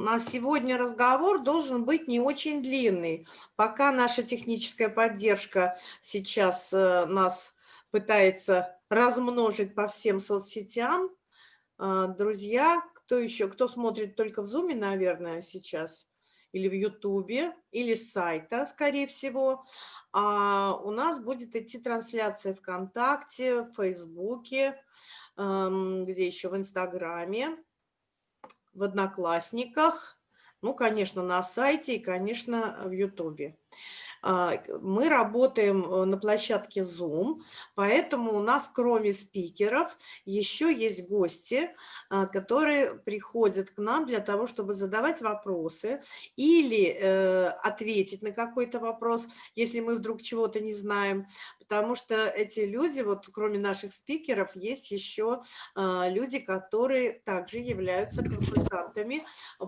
У нас сегодня разговор должен быть не очень длинный. Пока наша техническая поддержка сейчас э, нас пытается размножить по всем соцсетям, э, друзья, кто еще, кто смотрит только в Зуме, наверное, сейчас, или в Ютубе, или с сайта, скорее всего, а у нас будет идти трансляция ВКонтакте, в Фейсбуке, эм, где еще в Инстаграме в Одноклассниках, ну, конечно, на сайте и, конечно, в Ютубе. А, мы работаем э, на площадке Zoom, поэтому у нас кроме спикеров еще есть гости, а, которые приходят к нам для того, чтобы задавать вопросы или э, ответить на какой-то вопрос, если мы вдруг чего-то не знаем, потому что эти люди, вот кроме наших спикеров, есть еще а, люди, которые также являются консультантами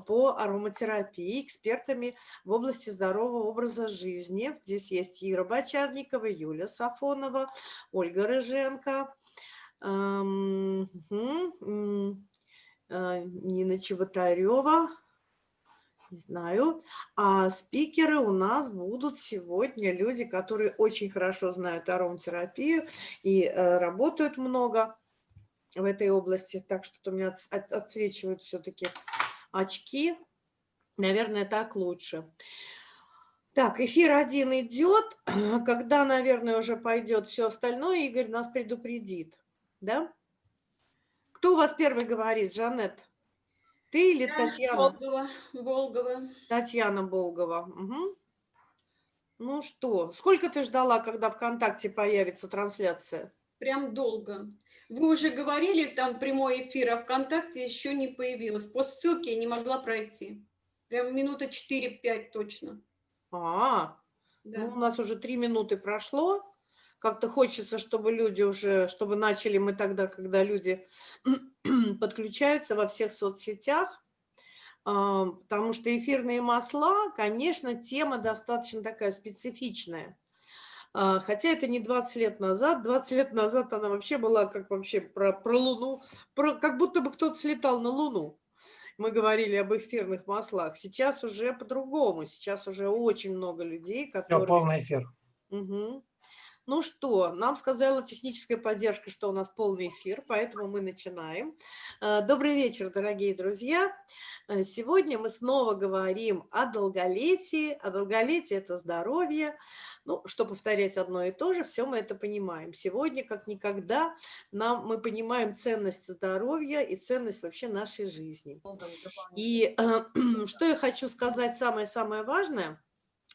по ароматерапии, экспертами в области здорового образа жизни. Здесь есть Ира Бочарникова, Юля Сафонова, Ольга Рыженко, а, Нина Чеботарева, не знаю. А спикеры у нас будут сегодня люди, которые очень хорошо знают ароматерапию и э, работают много в этой области. Так что у меня отсвечивают все-таки очки. Наверное, так лучше. Так, эфир один идет. Когда, наверное, уже пойдет все остальное, Игорь нас предупредит. Да? Кто у вас первый говорит, Жанет? Ты или Я Татьяна? Болгова. Болгова. Татьяна Болгова. Угу. Ну что, сколько ты ждала, когда ВКонтакте появится трансляция? Прям долго. Вы уже говорили, там прямой эфир, а ВКонтакте еще не появилось. По ссылке я не могла пройти. Прям минута 4-5 точно. А, да. ну, у нас уже три минуты прошло. Как-то хочется, чтобы люди уже, чтобы начали мы тогда, когда люди подключаются во всех соцсетях, а, потому что эфирные масла, конечно, тема достаточно такая специфичная. А, хотя это не 20 лет назад. 20 лет назад она вообще была как вообще про, про Луну, про, как будто бы кто-то слетал на Луну. Мы говорили об эфирных маслах. Сейчас уже по-другому. Сейчас уже очень много людей, которые... Все, полный эфир. Угу. Ну что, нам сказала техническая поддержка, что у нас полный эфир, поэтому мы начинаем. Э, добрый вечер, дорогие друзья. Э, сегодня мы снова говорим о долголетии. А долголетие – это здоровье. Ну, что повторять одно и то же, все мы это понимаем. Сегодня, как никогда, нам, мы понимаем ценность здоровья и ценность вообще нашей жизни. И э, что я хочу сказать самое-самое важное –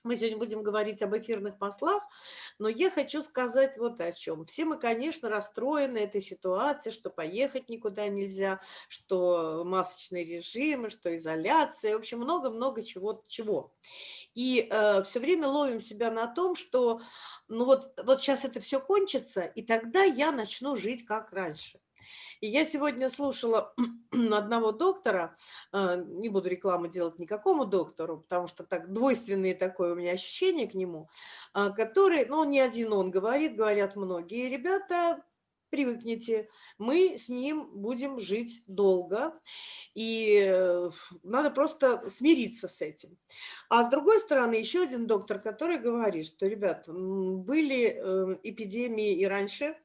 мы сегодня будем говорить об эфирных маслах, но я хочу сказать вот о чем. Все мы, конечно, расстроены этой ситуацией, что поехать никуда нельзя, что масочные режимы, что изоляция, в общем, много-много чего. чего. И э, все время ловим себя на том, что ну вот, вот сейчас это все кончится, и тогда я начну жить как раньше. И я сегодня слушала одного доктора, э, не буду рекламу делать никакому доктору, потому что так двойственные такое у меня ощущение к нему, э, который, ну, не один он говорит, говорят многие ребята, привыкните, мы с ним будем жить долго, и э, надо просто смириться с этим. А с другой стороны, еще один доктор, который говорит, что, ребят, были эпидемии и раньше,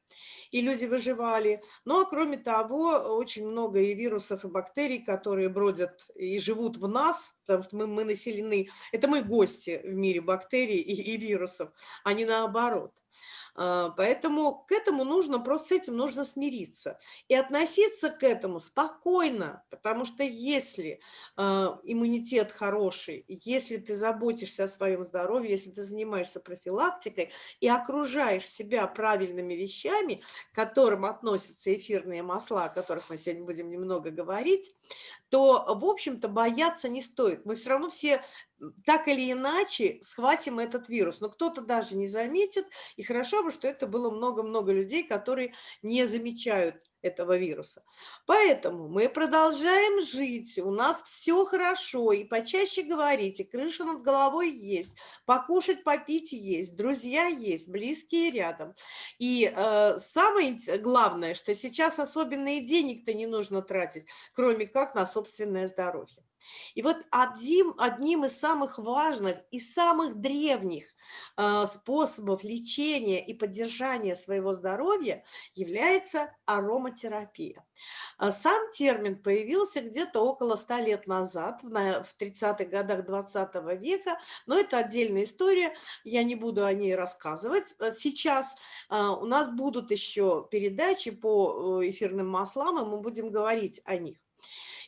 и люди выживали. Но, ну, а кроме того, очень много и вирусов, и бактерий, которые бродят и живут в нас, потому что мы, мы населены, это мы гости в мире бактерий и, и вирусов, а не наоборот. А, поэтому к этому нужно, просто с этим нужно смириться и относиться к этому спокойно, потому что если а, иммунитет хороший, если ты заботишься о своем здоровье, если ты занимаешься профилактикой и окружаешь себя правильными вещами, к которым относятся эфирные масла, о которых мы сегодня будем немного говорить, то, в общем-то, бояться не стоит. Мы все равно все так или иначе схватим этот вирус. Но кто-то даже не заметит, и хорошо бы, что это было много-много людей, которые не замечают этого вируса. Поэтому мы продолжаем жить, у нас все хорошо, и почаще говорите, крыша над головой есть, покушать, попить есть, друзья есть, близкие рядом. И э, самое главное, что сейчас особенно и денег-то не нужно тратить, кроме как на собственное здоровье. И вот одним, одним из самых важных и самых древних э, способов лечения и поддержания своего здоровья является ароматерапия. А сам термин появился где-то около 100 лет назад, в 30-х годах 20 века, но это отдельная история, я не буду о ней рассказывать. Э, сейчас а, у нас будут еще передачи по э, эфирным маслам, и мы будем говорить о них.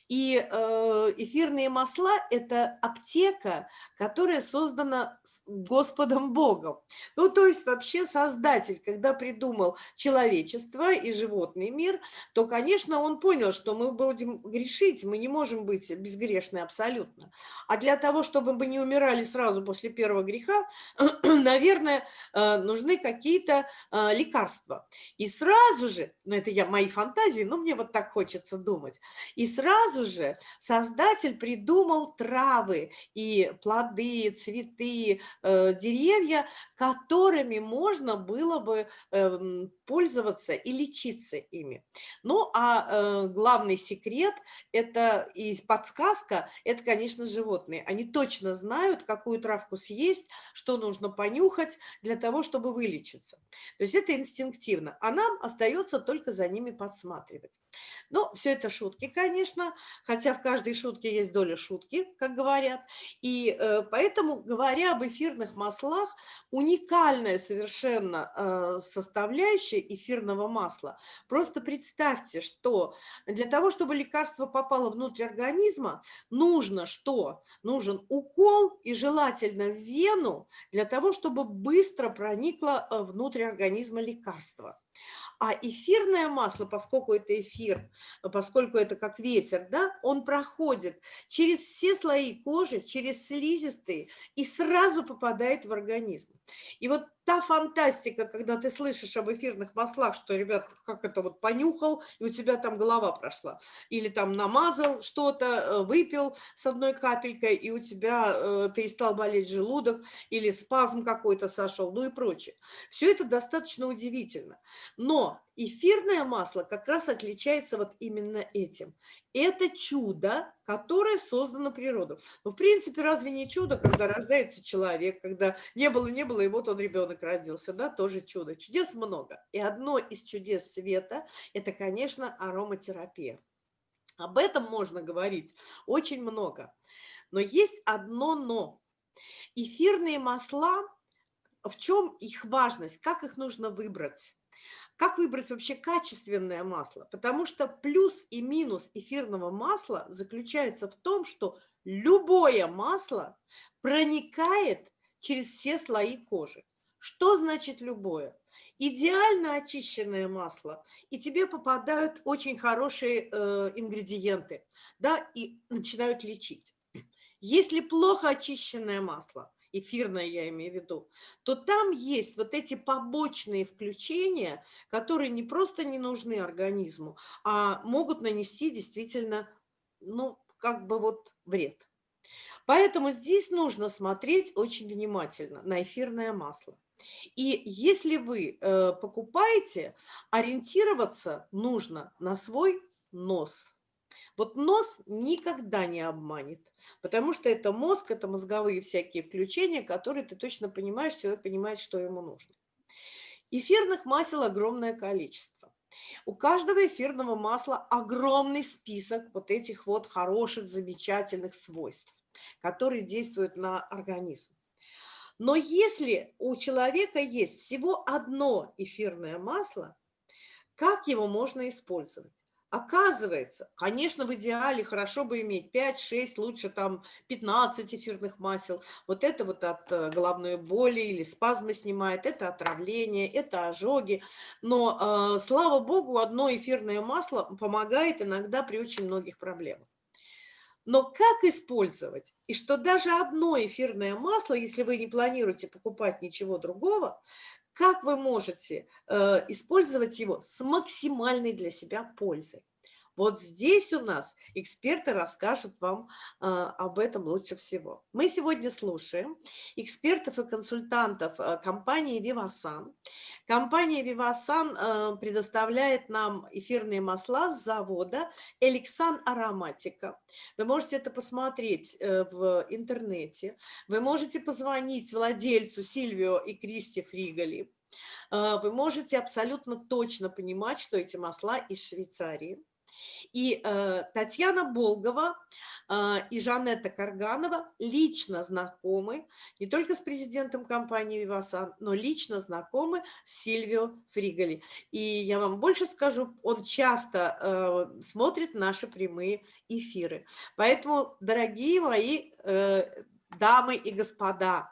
И э, эфирные масла – это аптека, которая создана Господом Богом. Ну, то есть вообще Создатель, когда придумал человечество и животный мир, то, конечно, он понял, что мы будем грешить, мы не можем быть безгрешны абсолютно. А для того, чтобы мы не умирали сразу после первого греха, наверное, э, нужны какие-то э, лекарства. И сразу же, ну это я мои фантазии, но мне вот так хочется думать, и сразу сразу же создатель придумал травы и плоды, цветы, э, деревья, которыми можно было бы э, пользоваться и лечиться ими. Ну, а э, главный секрет – это и подсказка – это, конечно, животные. Они точно знают, какую травку съесть, что нужно понюхать для того, чтобы вылечиться. То есть это инстинктивно, а нам остается только за ними подсматривать. Но все это шутки, конечно, хотя в каждой шутке есть доля шутки, как говорят. И э, поэтому, говоря об эфирных маслах, уникальная совершенно э, составляющая эфирного масла. Просто представьте, что для того, чтобы лекарство попало внутрь организма, нужно что? Нужен укол и желательно в вену для того, чтобы быстро проникло э, внутрь организма лекарство. А эфирное масло, поскольку это эфир, поскольку это как ветер, да, он проходит через все слои кожи, через слизистые и сразу попадает в организм. И вот та фантастика, когда ты слышишь об эфирных маслах, что, ребят, как это вот понюхал, и у тебя там голова прошла, или там намазал что-то, э, выпил с одной капелькой, и у тебя э, перестал болеть желудок, или спазм какой-то сошел, ну и прочее. Все это достаточно удивительно. Но эфирное масло как раз отличается вот именно этим. Это чудо, которое создано природой. Ну, в принципе, разве не чудо, когда рождается человек, когда не было, не было, и вот он ребенок родился, да, тоже чудо. Чудес много. И одно из чудес света – это, конечно, ароматерапия. Об этом можно говорить очень много. Но есть одно «но». Эфирные масла, в чем их важность, как их нужно выбрать? Как выбрать вообще качественное масло? Потому что плюс и минус эфирного масла заключается в том, что любое масло проникает через все слои кожи. Что значит любое? Идеально очищенное масло, и тебе попадают очень хорошие э, ингредиенты, да, и начинают лечить. Если плохо очищенное масло, эфирное я имею в виду, то там есть вот эти побочные включения, которые не просто не нужны организму, а могут нанести действительно, ну, как бы вот вред. Поэтому здесь нужно смотреть очень внимательно на эфирное масло. И если вы э, покупаете, ориентироваться нужно на свой нос – вот нос никогда не обманет, потому что это мозг, это мозговые всякие включения, которые ты точно понимаешь, человек понимает, что ему нужно. Эфирных масел огромное количество. У каждого эфирного масла огромный список вот этих вот хороших, замечательных свойств, которые действуют на организм. Но если у человека есть всего одно эфирное масло, как его можно использовать? Оказывается, конечно, в идеале хорошо бы иметь 5-6, лучше там 15 эфирных масел. Вот это вот от э, головной боли или спазмы снимает, это отравление, это ожоги. Но, э, слава богу, одно эфирное масло помогает иногда при очень многих проблемах. Но как использовать? И что даже одно эфирное масло, если вы не планируете покупать ничего другого, как вы можете э, использовать его с максимальной для себя пользой? Вот здесь у нас эксперты расскажут вам э, об этом лучше всего. Мы сегодня слушаем экспертов и консультантов э, компании Vivasan. Компания Vivasan э, предоставляет нам эфирные масла с завода Эликсан Ароматика. Вы можете это посмотреть э, в интернете. Вы можете позвонить владельцу Сильвио и Кристи Фригали. Э, вы можете абсолютно точно понимать, что эти масла из Швейцарии. И э, Татьяна Болгова э, и Жанетта Карганова лично знакомы не только с президентом компании «Вивасан», но лично знакомы с Сильвио Фригали. И я вам больше скажу, он часто э, смотрит наши прямые эфиры. Поэтому, дорогие мои э, дамы и господа,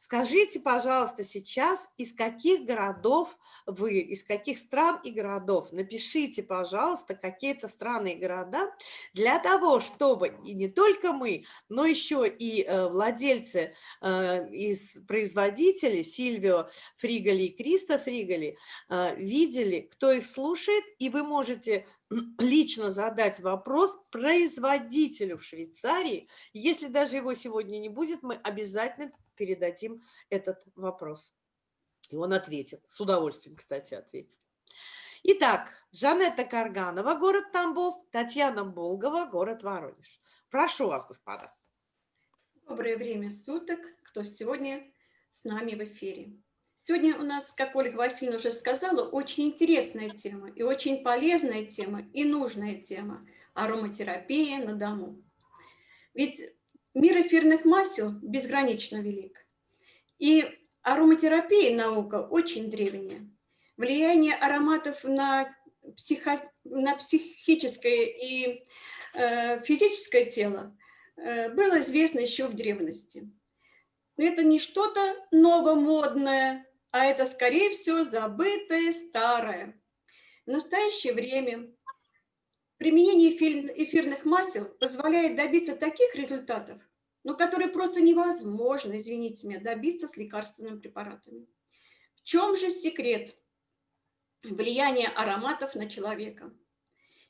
скажите, пожалуйста, сейчас, из каких городов вы, из каких стран и городов, напишите, пожалуйста, какие-то страны и города, для того, чтобы и не только мы, но еще и э, владельцы э, и производители Сильвио Фригали и Криста Фригали э, видели, кто их слушает, и вы можете лично задать вопрос производителю в Швейцарии. Если даже его сегодня не будет, мы обязательно передадим этот вопрос. И он ответит, с удовольствием, кстати, ответит. Итак, Жанетта Карганова, город Тамбов, Татьяна Болгова, город Воронеж. Прошу вас, господа. Доброе время суток, кто сегодня с нами в эфире. Сегодня у нас, как Ольга Васильевна уже сказала, очень интересная тема и очень полезная тема и нужная тема – ароматерапия на дому. Ведь мир эфирных масел безгранично велик. И ароматерапия наука очень древняя. Влияние ароматов на, психо, на психическое и э, физическое тело э, было известно еще в древности. Но это не что-то новомодное, а это, скорее всего, забытое старое. В настоящее время применение эфирных масел позволяет добиться таких результатов, но которые просто невозможно, извините меня, добиться с лекарственными препаратами. В чем же секрет влияния ароматов на человека?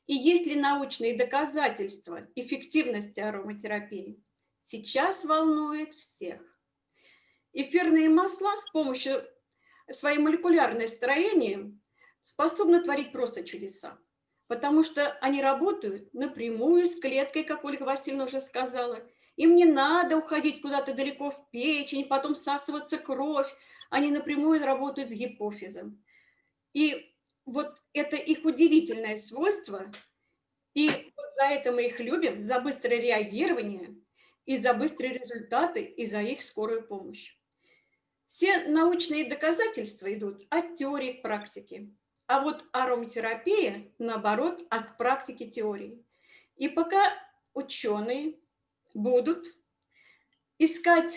И есть ли научные доказательства эффективности ароматерапии? Сейчас волнует всех. Эфирные масла с помощью своим молекулярное строение способны творить просто чудеса, потому что они работают напрямую с клеткой, как Ольга Васильевна уже сказала. Им не надо уходить куда-то далеко в печень, потом всасываться кровь. Они напрямую работают с гипофизом. И вот это их удивительное свойство. И вот за это мы их любим, за быстрое реагирование, и за быстрые результаты, и за их скорую помощь. Все научные доказательства идут от теории к практике. А вот ароматерапия, наоборот, от практики теории. И пока ученые будут искать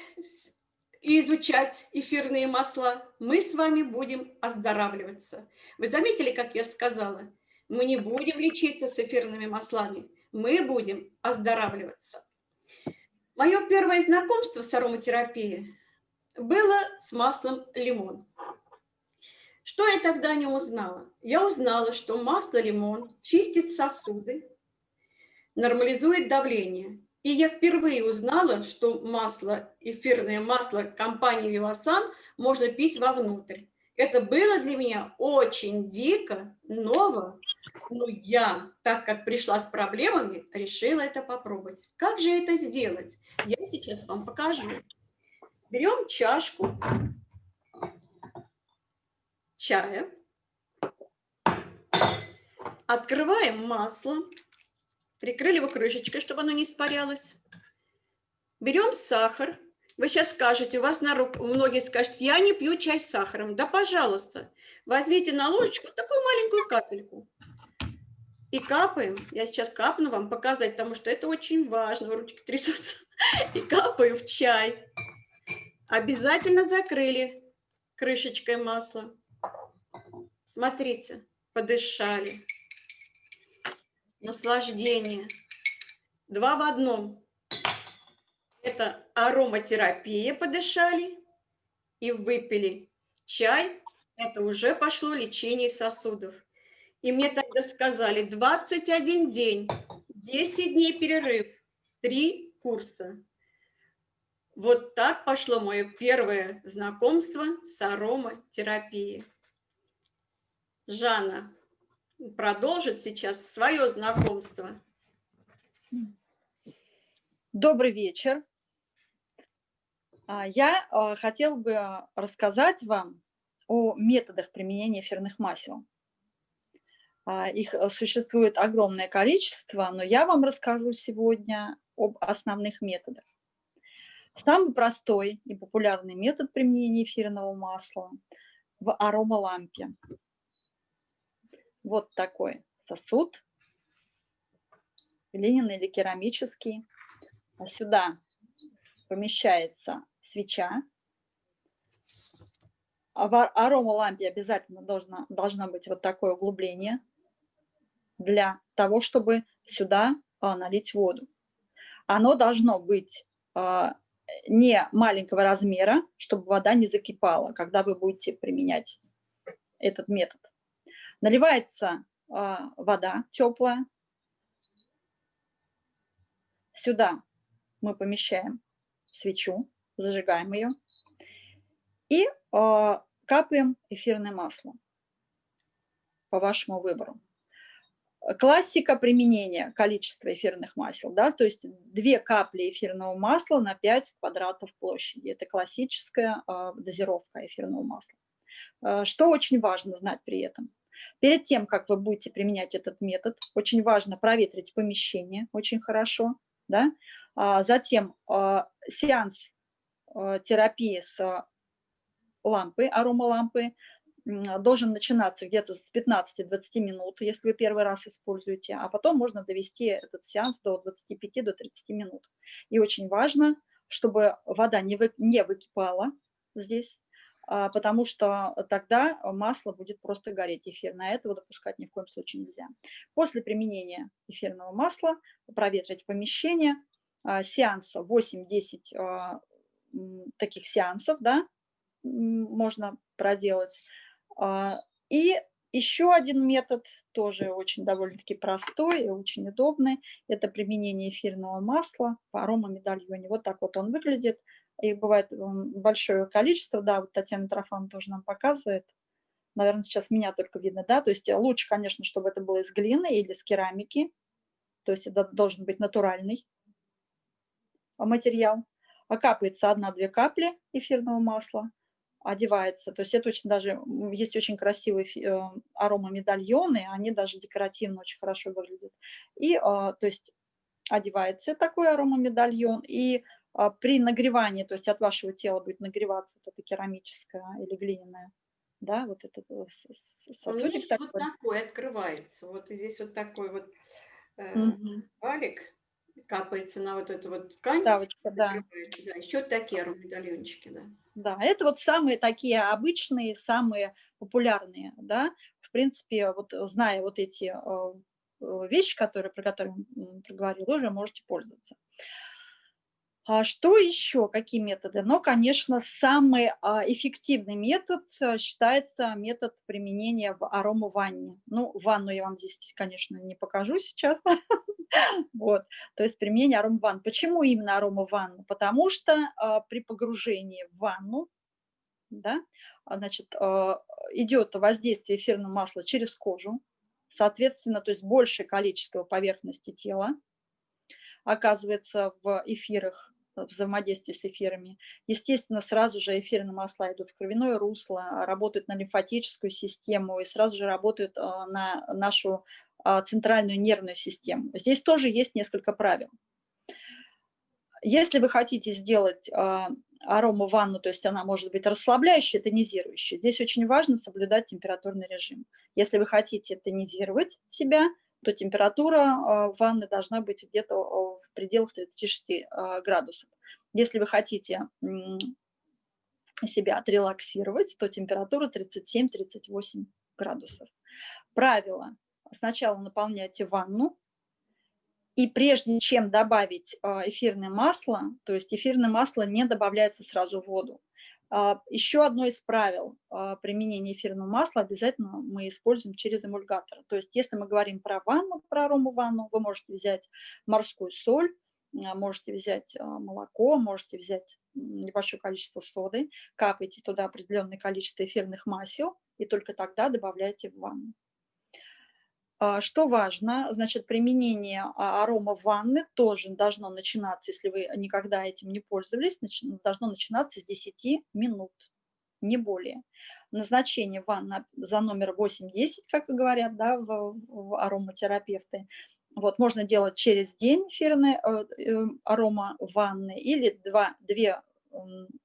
и изучать эфирные масла, мы с вами будем оздоравливаться. Вы заметили, как я сказала? Мы не будем лечиться с эфирными маслами, мы будем оздоравливаться. Мое первое знакомство с ароматерапией было с маслом лимон. Что я тогда не узнала? Я узнала, что масло лимон чистит сосуды, нормализует давление. И я впервые узнала, что масло, эфирное масло компании Vivasan можно пить вовнутрь. Это было для меня очень дико, ново, но я, так как пришла с проблемами, решила это попробовать. Как же это сделать? Я сейчас вам покажу. Берем чашку чая, открываем масло, прикрыли его крышечкой, чтобы оно не испарялось. Берем сахар. Вы сейчас скажете, у вас на руку, многие скажут, я не пью чай с сахаром. Да, пожалуйста, возьмите на ложечку такую маленькую капельку. И капаем. Я сейчас капну вам показать, потому что это очень важно. Ручки трясутся. И капаю в чай. Обязательно закрыли крышечкой масла. Смотрите, подышали. Наслаждение. Два в одном. Это ароматерапия, подышали и выпили. Чай – это уже пошло лечение сосудов. И мне тогда сказали, 21 день, 10 дней перерыв, 3 курса. Вот так пошло мое первое знакомство с ароматерапией. Жанна продолжит сейчас свое знакомство. Добрый вечер. А, я а, хотела бы рассказать вам о методах применения эфирных масел. А, их существует огромное количество, но я вам расскажу сегодня об основных методах. Самый простой и популярный метод применения эфирного масла в аромалампе. Вот такой сосуд, глиняный или керамический. А сюда помещается свеча. А в аромалампе обязательно должно, должно быть вот такое углубление для того, чтобы сюда а, налить воду. Оно должно быть а, не маленького размера, чтобы вода не закипала, когда вы будете применять этот метод. Наливается а, вода теплая. Сюда мы помещаем свечу, зажигаем ее и э, капаем эфирное масло по вашему выбору. Классика применения количества эфирных масел, да, то есть две капли эфирного масла на 5 квадратов площади. Это классическая э, дозировка эфирного масла. Э, что очень важно знать при этом? Перед тем, как вы будете применять этот метод, очень важно проветрить помещение очень хорошо, да, а затем а, сеанс а, терапии с лампы, аромалампы, должен начинаться где-то с 15-20 минут, если вы первый раз используете, а потом можно довести этот сеанс до 25-30 до минут. И очень важно, чтобы вода не, вы, не выкипала здесь, потому что тогда масло будет просто гореть эфирное. Этого допускать ни в коем случае нельзя. После применения эфирного масла проветрить помещение, а, сеанса, 8-10 а, таких сеансов, да, можно проделать. А, и еще один метод, тоже очень довольно-таки простой и очень удобный, это применение эфирного масла по аромамедальоне. Вот так вот он выглядит. Их бывает большое количество, да, вот Татьяна Трофан тоже нам показывает. Наверное, сейчас меня только видно, да, то есть лучше, конечно, чтобы это было из глины или из керамики, то есть это должен быть натуральный материал, капается одна-две капли эфирного масла, одевается. То есть это очень даже, есть очень красивые э, аромамедальоны, они даже декоративно очень хорошо выглядят. И, а, то есть, одевается такой аромамедальон, и а, при нагревании, то есть от вашего тела будет нагреваться это керамическое или глиняное, да, вот этот э, сосудик такой. вот такой открывается, вот здесь вот такой вот э, угу. валик, капается на вот эту вот ткань. Ставочка, да. да. Еще такие медальончики, да. Да, это вот самые такие обычные, самые популярные, да. В принципе, вот зная вот эти э, э, вещи, которые, про которые проговорила, уже можете пользоваться. А что еще, какие методы? Ну, конечно, самый а, эффективный метод э, считается метод применения в аромаванне. Ну, ванну я вам здесь, конечно, не покажу сейчас. Вот, то есть применение аромаванн. Почему именно аромаванну? Потому что а, при погружении в ванну, да, значит, идет воздействие эфирного масла через кожу, соответственно, то есть большее количество поверхности тела оказывается в эфирах взаимодействии с эфирами. Естественно, сразу же эфирные масла идут в кровяное русло, работают на лимфатическую систему и сразу же работают а, на нашу а, центральную нервную систему. Здесь тоже есть несколько правил. Если вы хотите сделать а, арома ванну, то есть она может быть расслабляющая, тонизирующая, здесь очень важно соблюдать температурный режим. Если вы хотите тонизировать себя, то температура ванны должна быть где-то пределах 36 градусов. Если вы хотите себя отрелаксировать, то температура 37-38 градусов. Правило. Сначала наполняйте ванну, и прежде чем добавить эфирное масло, то есть эфирное масло не добавляется сразу в воду, А, Еще одно из правил а, применения эфирного масла обязательно мы используем через эмульгатор. То есть если мы говорим про ванну, про арому ванну, вы можете взять морскую соль, а, можете взять молоко, можете взять небольшое количество соды, капайте туда определенное количество эфирных масел и только тогда добавляйте в ванну. А, что важно, значит, применение а, арома в ванны тоже должно начинаться, если вы никогда этим не пользовались, должно начинаться с 10 минут, не более. Назначение ванны за номер 8-10, как говорят да, в, в ароматерапевты. Вот, можно делать через день эфирный э, э, арома ванны или два, две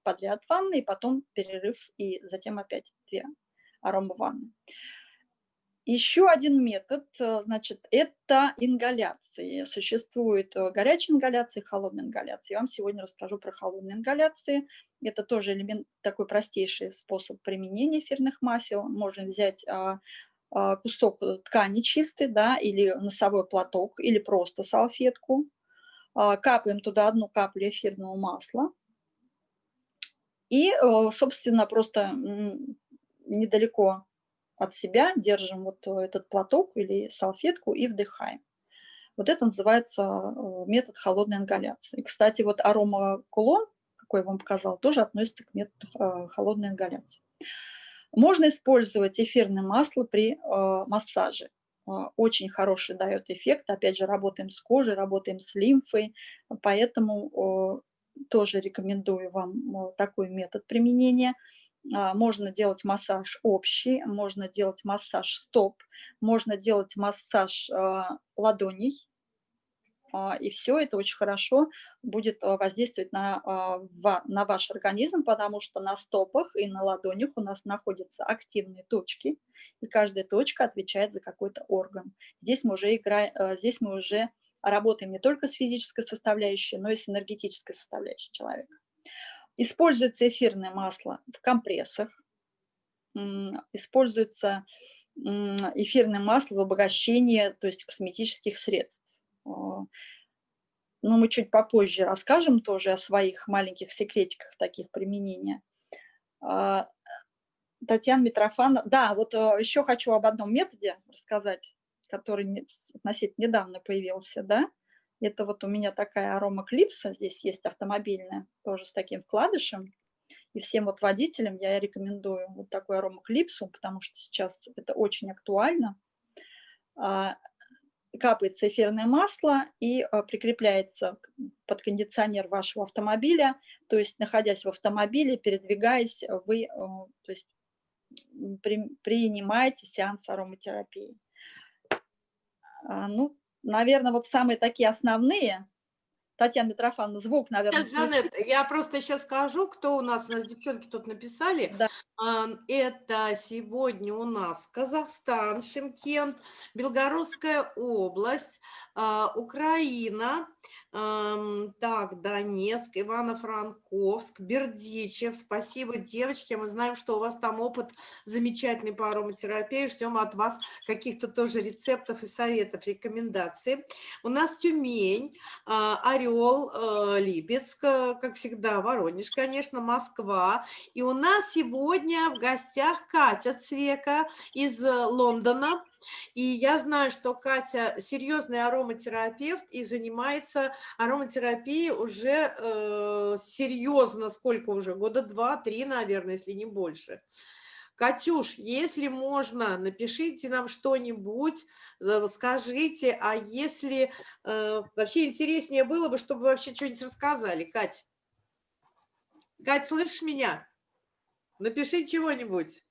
подряд ванны, и потом перерыв, и затем опять две арома ванны. Еще один метод, э, значит, это ингаляции. Существует э, горячая ингаляция и холодная ингаляция. Я вам сегодня расскажу про холодные ингаляции. Это тоже элемент, такой простейший способ применения эфирных масел. Можно взять а, а, кусок ткани чистый, да, или носовой платок, или просто салфетку. А, капаем туда одну каплю эфирного масла. И, э, собственно, просто недалеко от себя, держим вот э, этот платок или салфетку и вдыхаем. Вот это называется э, метод холодной ингаляции. Кстати, вот арома кулон, какой я вам показала, тоже относится к методу э, холодной ингаляции. Можно использовать эфирное масло при массаже. Очень хороший дает эффект. Опять же, работаем с кожей, работаем с лимфой, поэтому тоже рекомендую вам такой метод применения – можно делать массаж общий, можно делать массаж стоп, можно делать массаж а, ладоней, а, и все это очень хорошо будет воздействовать на, на ваш организм, потому что на стопах и на ладонях у нас находятся активные точки, и каждая точка отвечает за какой-то орган. Здесь мы уже, играем, здесь мы уже работаем не только с физической составляющей, но и с энергетической составляющей человека. Используется эфирное масло в компрессах, используется эфирное масло в обогащении, то есть косметических средств. Но мы чуть попозже расскажем тоже о своих маленьких секретиках таких применения. А, Татьяна Митрофанова. Да, вот э, еще хочу об одном методе рассказать, который относительно недавно появился, да. Это вот у меня такая арома клипса, здесь есть автомобильная, тоже с таким вкладышем. И всем вот водителям я рекомендую вот такую арома клипсу, потому что сейчас это очень актуально. А, капается эфирное масло и а, прикрепляется под кондиционер вашего автомобиля. То есть, находясь в автомобиле, передвигаясь, вы то есть, принимаете сеанс ароматерапии. А, ну, наверное, вот самые такие основные. Татьяна Митрофановна, звук, наверное. Сейчас, Жанет, я просто сейчас скажу, кто у нас, у нас девчонки тут написали. Да. Это сегодня у нас Казахстан, Шимкент, Белгородская область, а, Украина, так, Донецк, Ивано-Франковск, Бердичев. Спасибо, девочки. Мы знаем, что у вас там опыт замечательный по ароматерапии. Ждем от вас каких-то тоже рецептов и советов, рекомендаций. У нас Тюмень, а, Орел, э, Липецк, как всегда, Воронеж, конечно, Москва. И у нас сегодня в гостях Катя Цвека из э, Лондона. И я знаю, что Катя серьезный ароматерапевт и занимается ароматерапией уже э, серьезно, сколько уже, года два-три, наверное, если не больше. Катюш, если можно, напишите нам что-нибудь, э, скажите, а если э, вообще интереснее было бы, чтобы вообще что-нибудь рассказали, Кать. Кать, слышишь меня? Напиши чего-нибудь.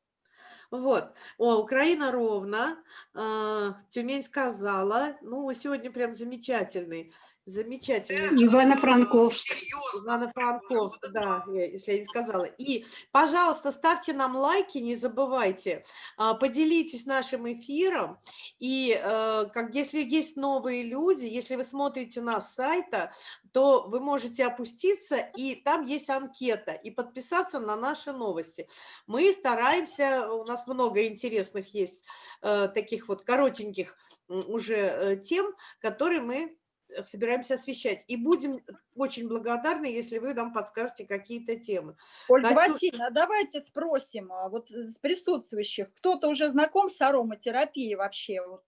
Вот. О, Украина ровно. А, Тюмень сказала. Ну, сегодня прям замечательный. Замечательный. Ивано-Франковск. Ивано-Франковск, да, если я не сказала. И, пожалуйста, ставьте нам лайки, не забывайте. А, поделитесь нашим эфиром. И э, как, если есть новые люди, если вы смотрите нас с сайта, то вы можете опуститься, и там есть анкета, и подписаться на наши новости. Мы стараемся, у нас много интересных есть э, таких вот коротеньких уже э, тем, которые мы собираемся освещать. И будем очень благодарны, если вы нам подскажете какие-то темы. Ольга Катю... Васильевна, а давайте спросим, а вот с присутствующих, кто-то уже знаком с ароматерапией вообще, вот,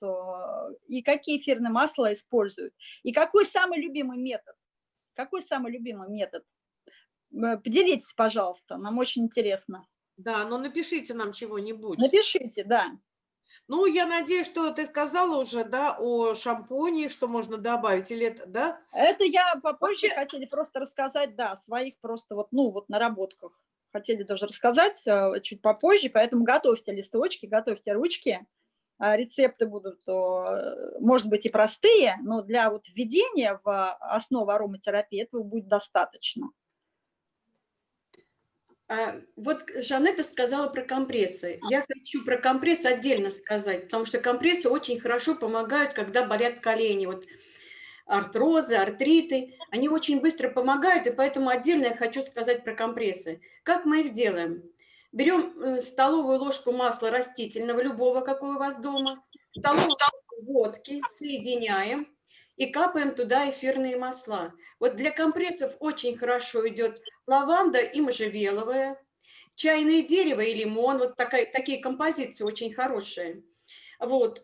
и какие эфирные масла используют, и какой самый любимый метод? Какой самый любимый метод? Поделитесь, пожалуйста, нам очень интересно. Да, но напишите нам чего-нибудь. Напишите, да. Ну, я надеюсь, что ты сказала уже, да, о шампуне, что можно добавить, или это, да? Это я попозже Вообще... хотели просто рассказать, да, своих просто вот, ну, вот наработках. Хотели тоже рассказать э, чуть попозже, поэтому готовьте листочки, готовьте ручки. А рецепты будут, может быть, и простые, но для вот введения в основу ароматерапии этого будет достаточно. А, вот Жанетта сказала про компрессы. Я хочу про компрессы отдельно сказать, потому что компрессы очень хорошо помогают, когда болят колени. Вот артрозы, артриты, они очень быстро помогают, и поэтому отдельно я хочу сказать про компрессы. Как мы их делаем? Берем э, столовую ложку масла растительного, любого, какой у вас дома, столовую ложку водки, соединяем, и капаем туда эфирные масла. Вот для компрессов очень хорошо идет лаванда и можжевеловая, чайное дерево и лимон, вот такая, такие композиции очень хорошие. Вот.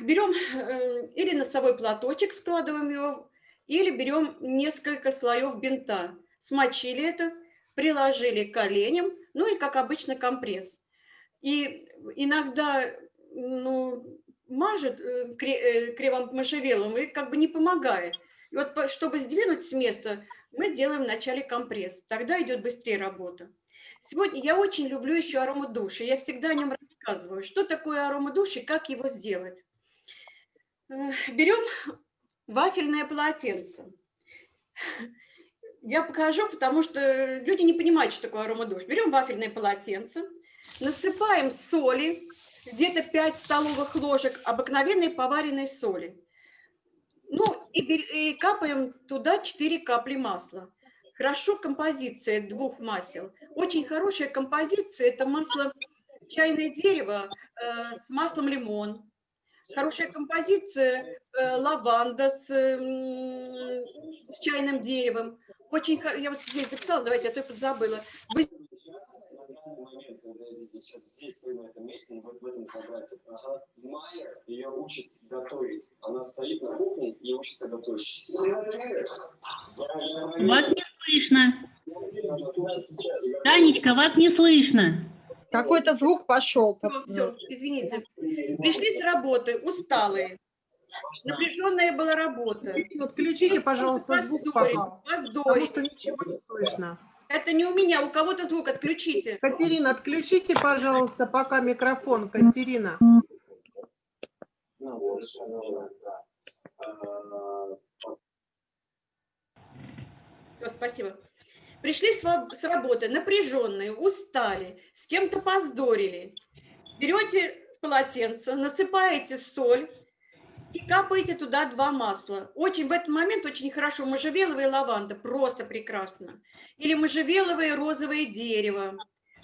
Берем э, или носовой платочек, складываем его, или берем несколько слоев бинта. Смочили это, приложили коленям, ну и, как обычно, компресс. И иногда ну, мажет э, э, кремом можжевеловым и как бы не помогает. И вот чтобы сдвинуть с места, мы делаем вначале компресс, тогда идет быстрее работа. Сегодня я очень люблю еще аромадуш, и я всегда о нем рассказываю. Что такое аромадуш и как его сделать? Э, берем вафельное полотенце. Я покажу, потому что люди не понимают, что такое аромадуш. Берем вафельное полотенце, насыпаем соли, где-то 5 столовых ложек обыкновенной поваренной соли. Ну и, и капаем туда 4 капли масла. Хорошо композиция двух масел. Очень хорошая композиция – это масло чайное дерево э, с маслом лимон. Хорошая композиция э, лаванда с, э, с чайным деревом. Очень, я вот здесь записала, давайте, а то я подзабыла сейчас здесь, ты на этом месте, вот в этом квадрате. Ага. Майер ее учит готовить. Она стоит на кухне и учится готовить. Вас не слышно. Танечка, вас не слышно. Какой-то звук пошел. Ну, все, извините. Пришли с работы, усталые. Напряженная была работа. Отключите, пожалуйста, звук, пока, потому что ничего не слышно. Это не у меня, у кого-то звук отключите. Катерина, отключите, пожалуйста, пока микрофон. Катерина. Все, спасибо. Пришли с работы, напряженные, устали, с кем-то поздорили. Берете полотенце, насыпаете соль, и капаете туда два масла. Очень в этот момент очень хорошо можжевеловая лаванда, просто прекрасно. Или можжевеловое розовое дерево.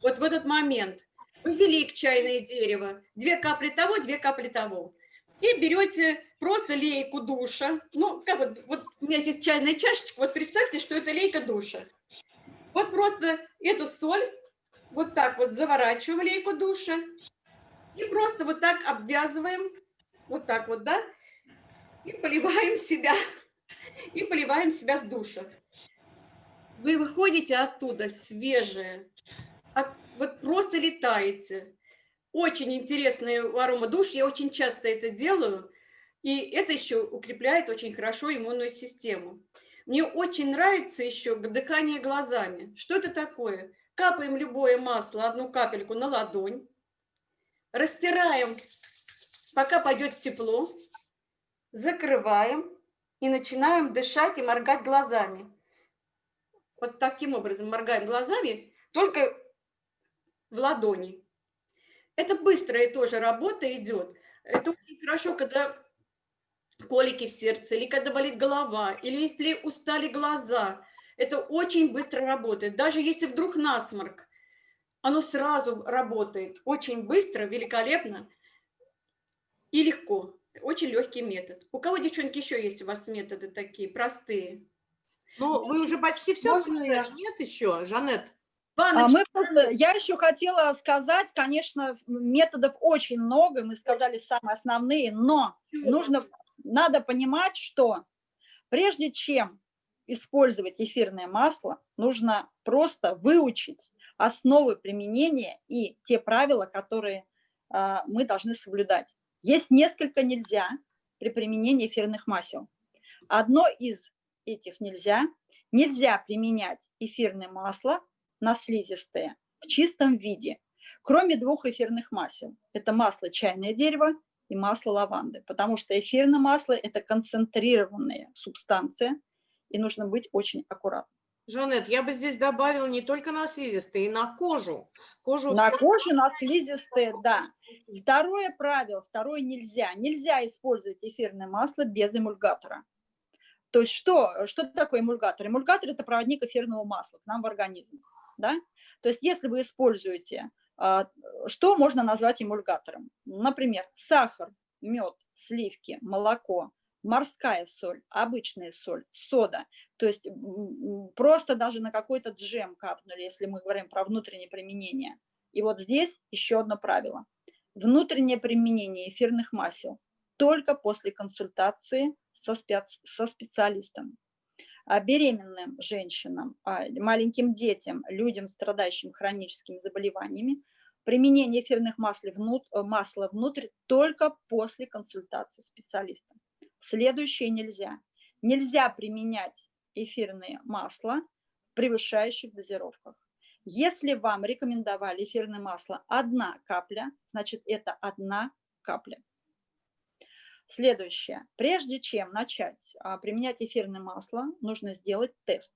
Вот в этот момент. Базилик, чайное дерево. Две капли того, две капли того. И берете просто лейку душа. Ну, как вот, вот у меня здесь чайная чашечка. Вот представьте, что это лейка душа. Вот просто эту соль вот так вот заворачиваем лейку душа. И просто вот так обвязываем. Вот так вот, да? И поливаем себя, и поливаем себя с душа. Вы выходите оттуда свежие, а вот просто летаете. Очень интересный аромадуш, я очень часто это делаю, и это еще укрепляет очень хорошо иммунную систему. Мне очень нравится еще дыхание глазами. Что это такое? Капаем любое масло, одну капельку на ладонь, растираем, пока пойдет тепло, закрываем и начинаем дышать и моргать глазами. Вот таким образом моргаем глазами, только в ладони. Это быстрая тоже работа идет. Это очень хорошо, когда колики в сердце, или когда болит голова, или если устали глаза. Это очень быстро работает. Даже если вдруг насморк, оно сразу работает очень быстро, великолепно и легко. Очень легкий метод. У кого, девчонки, еще есть у вас методы такие простые? Ну, вы уже почти все Можно сказали, я? нет еще, Жанет? А мы я еще хотела сказать, конечно, методов очень много, мы сказали самые основные, но нужно, надо понимать, что прежде чем использовать эфирное масло, нужно просто выучить основы применения и те правила, которые а, мы должны соблюдать. Есть несколько нельзя при применении эфирных масел. Одно из этих нельзя. Нельзя применять эфирное масло на слизистые в чистом виде, кроме двух эфирных масел. Это масло чайное дерево и масло лаванды, потому что эфирное масло – это концентрированная субстанция, и нужно быть очень аккуратным. Жанет, я бы здесь добавила не только на слизистые, и на кожу. Кожу На всё- коже, на слизистые, да. Второе правило, второе нельзя. Нельзя использовать эфирное масло без эмульгатора. То есть что, что такое эмульгатор? Эмульгатор – это проводник эфирного масла к нам в организм. Да? То есть если вы используете, а, что можно назвать эмульгатором? Например, сахар, мед, сливки, молоко, морская соль, обычная соль, сода. То есть просто даже на какой-то джем капнули, если мы говорим про внутреннее применение. И вот здесь еще одно правило. Внутреннее применение эфирных масел только после консультации со, спец- со специалистом. А беременным женщинам, а маленьким детям, людям, страдающим хроническими заболеваниями, применение эфирных масел внут- э, масла внутрь только после консультации специалиста. Следующее нельзя. Нельзя применять эфирные масла в превышающих дозировках. Если вам рекомендовали эфирное масло одна капля, значит это одна капля. Следующее. Прежде чем начать а, применять эфирное масло, нужно сделать тест.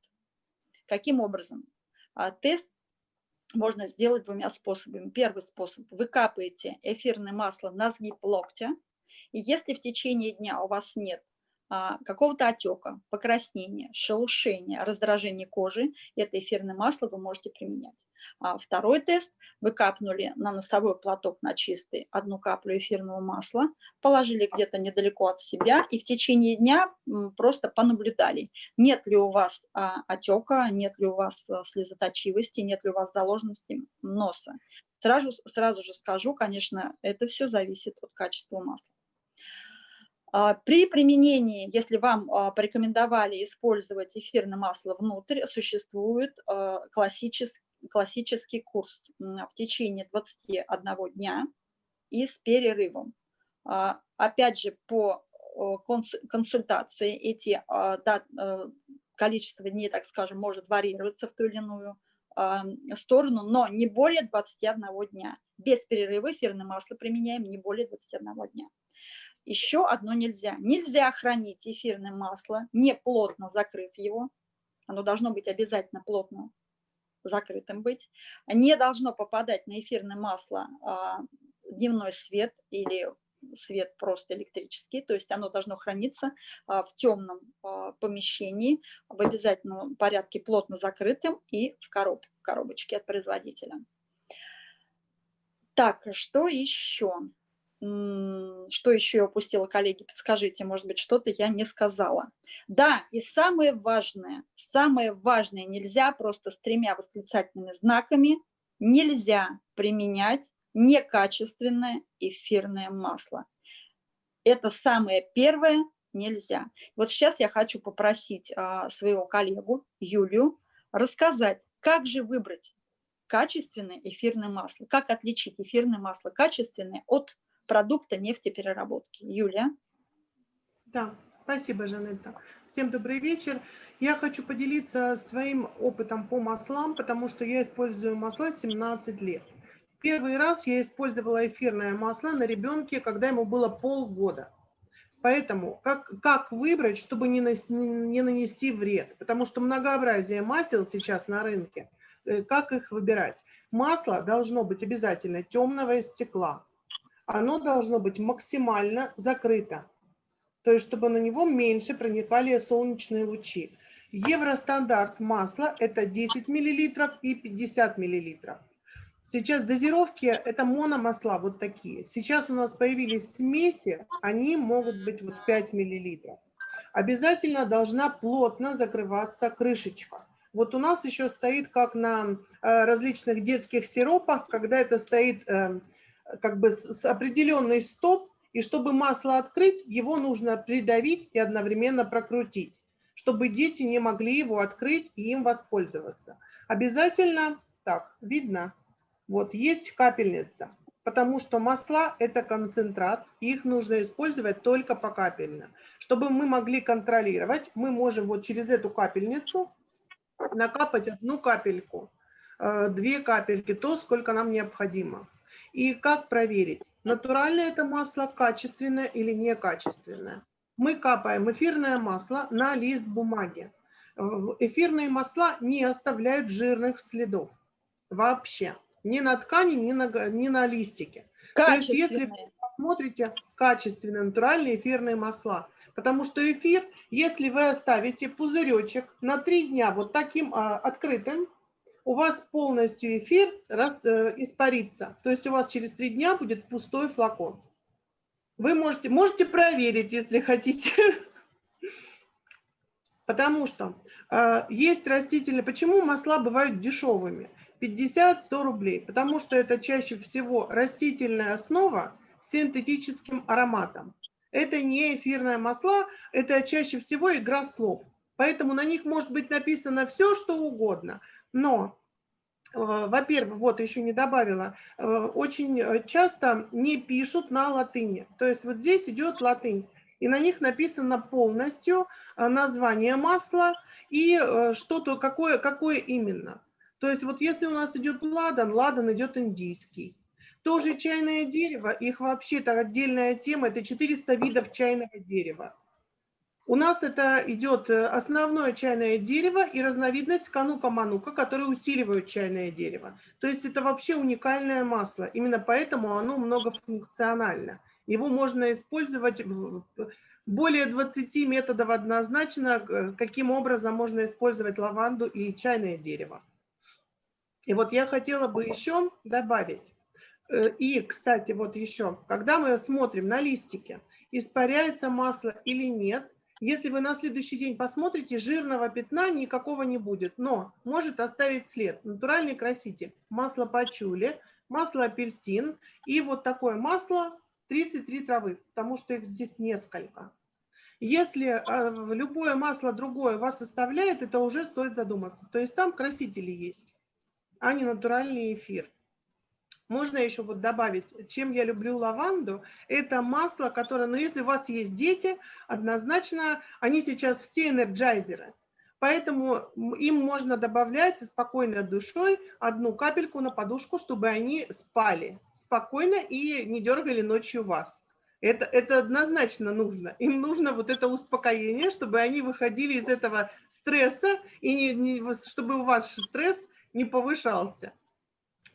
Каким образом? А, Тест можно сделать двумя способами. Первый способ. Вы капаете эфирное масло на сгиб локтя, и если в течение дня у вас нет какого-то отека, покраснения, шелушения, раздражения кожи, это эфирное масло вы можете применять. А второй тест. Вы капнули на носовой платок на чистый одну каплю эфирного масла, положили где-то недалеко от себя и в течение дня просто понаблюдали, нет ли у вас а, отека, нет ли у вас а, слезоточивости, нет ли у вас заложенности носа. Сразу, сразу же скажу, конечно, это все зависит от качества масла. А, При применении, если вам а, порекомендовали использовать эфирное масло внутрь, существует а, классический, классический курс в течение 21 дня и с перерывом. Опять же, по консультации эти да- э, количество дней, так скажем, может варьироваться в ту или иную сторону, но не более 21 дня. Без перерыва эфирное масло применяем не более 21 дня. Еще одно нельзя. Нельзя хранить эфирное масло, не плотно закрыв его. Оно должно быть обязательно плотно закрытым быть. Не должно попадать на эфирное масло а, дневной свет или свет просто электрический, то есть оно должно храниться а, в темном а, помещении, в обязательном порядке плотно закрытым и в короб- коробочке от производителя. Так, что еще? Что еще я упустила, коллеги? Подскажите, может быть, что-то я не сказала. Да, и самое важное, самое важное, нельзя просто с тремя восклицательными знаками, нельзя применять некачественное эфирное масло. Это самое первое, нельзя. Вот сейчас я хочу попросить а, своего коллегу Юлию рассказать, как же выбрать качественное эфирное масло, как отличить эфирное масло качественное от продукта нефтепереработки. Юлия. Да, спасибо, Жанетта. Всем добрый вечер. Я хочу поделиться своим опытом по маслам, потому что я использую масла 17 лет. Первый раз я использовала эфирное масло на ребенке, когда ему было полгода. Поэтому как, как выбрать, чтобы не, нас- не нанести вред? Потому что многообразие масел сейчас на рынке. Э, Как их выбирать? Масло должно быть обязательно темного стекла. Оно должно быть максимально закрыто то есть чтобы на него меньше проникали солнечные лучи. Евростандарт масла – это 10 мл и 50 мл. Сейчас дозировки – это мономасла, вот такие. Сейчас у нас появились смеси, они могут быть вот 5 миллилитров. Обязательно должна плотно закрываться крышечка. Вот у нас еще стоит, как на э, различных детских сиропах, когда это стоит э, как бы с определенный стоп, и чтобы масло открыть, его нужно придавить и одновременно прокрутить, чтобы дети не могли его открыть и им воспользоваться. Обязательно, так, видно, вот есть капельница, потому что масла – это концентрат, их нужно использовать только покапельно. Чтобы мы могли контролировать, мы можем вот через эту капельницу накапать одну капельку, э, две капельки, то, сколько нам необходимо. И как проверить, натуральное это масло, качественное или некачественное. Мы капаем эфирное масло на лист бумаги. Э, эфирные масла не оставляют жирных следов вообще. Ни на ткани, ни на, ни на листике. То есть если вы посмотрите качественные натуральные эфирные масла, потому что эфир, если вы оставите пузыречек на три дня вот таким а, открытым, у вас полностью эфир э, испарится. То есть у вас через три дня будет пустой флакон. Вы можете, можете проверить, если хотите. Потому что э, есть растительные... Почему масла бывают дешевыми? 50-100 рублей, потому что это чаще всего растительная основа с синтетическим ароматом. Это не эфирные масла, это чаще всего игра слов. Поэтому на них может быть написано все, что угодно. Но, э, во-первых, вот еще не добавила, э, очень часто не пишут на латыни. То есть вот здесь идет латынь, и на них написано полностью э, название масла и что-то, какое, какое именно. То есть вот если у нас идет ладан, ладан идет индийский. Тоже чайное дерево, их вообще-то отдельная тема, это 400 видов чайного дерева. У нас это идет э, основное чайное дерево и разновидность канука-манука, которые усиливают чайное дерево. То есть это вообще уникальное масло. Именно поэтому оно многофункционально. Его можно использовать более 20 методов однозначно, э, каким образом можно использовать лаванду и чайное дерево. И вот я хотела бы еще добавить. Э, и, кстати, вот еще, когда мы смотрим на листики, испаряется масло или нет, если вы на следующий день посмотрите, жирного пятна никакого не будет, но может оставить след. Натуральный краситель, масло пачули, масло апельсин и вот такое масло 33 травы, потому что их здесь несколько. Если э, любое масло другое вас оставляет, это уже стоит задуматься. То есть там красители есть а не натуральный эфир. Можно еще вот добавить, чем я люблю лаванду, это масло, которое, ну если у вас есть дети, однозначно, они сейчас все энерджайзеры, поэтому им можно добавлять спокойной душой одну капельку на подушку, чтобы они спали спокойно и не дергали ночью вас. Это, это однозначно нужно. Им нужно вот это успокоение, чтобы они выходили из этого стресса, и не, не, чтобы у вас стресс не повышался.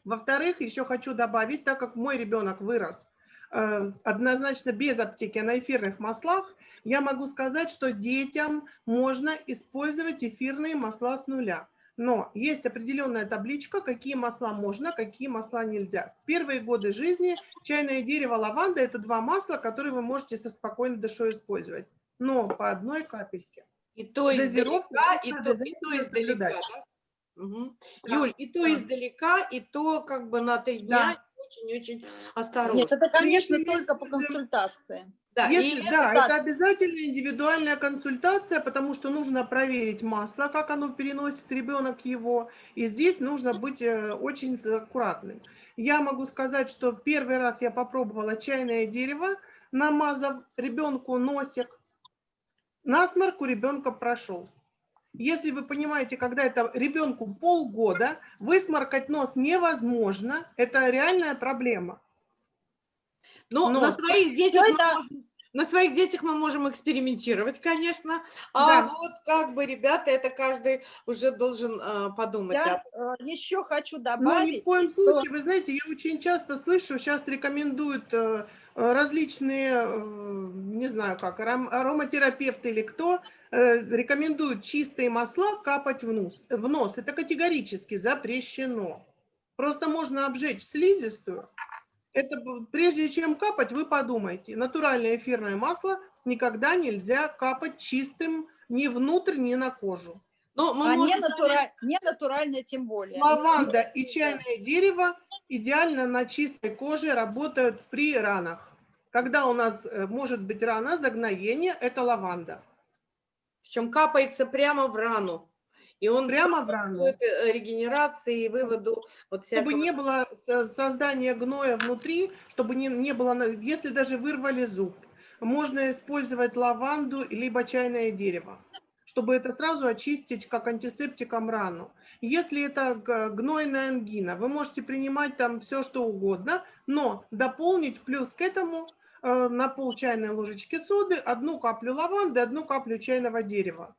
Во-вторых, еще хочу добавить, так как мой ребенок вырос э, однозначно без аптеки на эфирных маслах, я могу сказать, что детям можно использовать эфирные масла с нуля. Но есть определенная табличка, какие масла можно, какие масла нельзя. В первые годы жизни чайное дерево, лаванда – это два масла, которые вы можете со спокойной душой использовать. Но по одной капельке. И то издалека, и то, и то издалека, да? Угу. Да, Юль, и то да. издалека, и то как бы на три дня очень-очень да. осторожно. Нет, это, конечно, только по консультации. Да, Если, и да это, это обязательно индивидуальная консультация, потому что нужно проверить масло, как оно переносит ребенок его, и здесь нужно быть э, очень аккуратным. Я могу сказать, что первый раз я попробовала чайное дерево, намазав ребенку носик, насморк у ребенка прошел. Если вы понимаете, когда это ребенку полгода, высморкать нос невозможно, это реальная проблема. Ну, Но на своих детях это... можем, на своих детях мы можем экспериментировать, конечно, а да. вот как бы, ребята, это каждый уже должен э, подумать. Я об... э, еще хочу добавить. Ну, ни в коем что... случае, вы знаете, я очень часто слышу, сейчас рекомендуют э, различные, э, не знаю как, ароматерапевты или кто, э, рекомендуют чистые масла капать в нос. В нос. Это категорически запрещено. Просто можно обжечь слизистую. Это прежде чем капать, вы подумайте. Натуральное эфирное масло никогда нельзя капать чистым ни внутрь, ни на кожу. Ну, мы А не, можем, натура- не натуральное тем более. Лаванда и чайное дерево идеально на чистой коже работают при ранах. Когда у нас э, может быть рана, загноение, это лаванда. причем капается прямо в рану. И он Прямо в рану. э, регенерации и выводу вот Чтобы не было со- создания гноя внутри, чтобы не, не было, если даже вырвали зуб, можно использовать лаванду либо чайное дерево, чтобы это сразу очистить как антисептиком рану. Если это гнойная ангина, вы можете принимать там все, что угодно, но дополнить плюс к этому э, на пол чайной ложечки соды одну каплю лаванды, одну каплю чайного дерева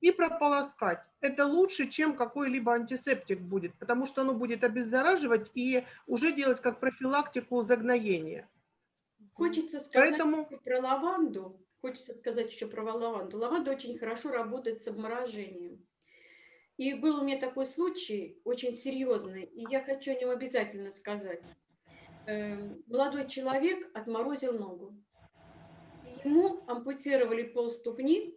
и прополоскать. Это лучше, чем какой-либо антисептик будет, потому что оно будет обеззараживать и уже делать как профилактику загноения. Хочется сказать Поэтому- про лаванду. Хочется сказать еще про лаванду. Лаванда очень хорошо работает с обморожением. И был у меня такой случай, очень серьезный, и я хочу о нем обязательно сказать. Эм, Молодой человек отморозил ногу. Ему ампутировали полступни,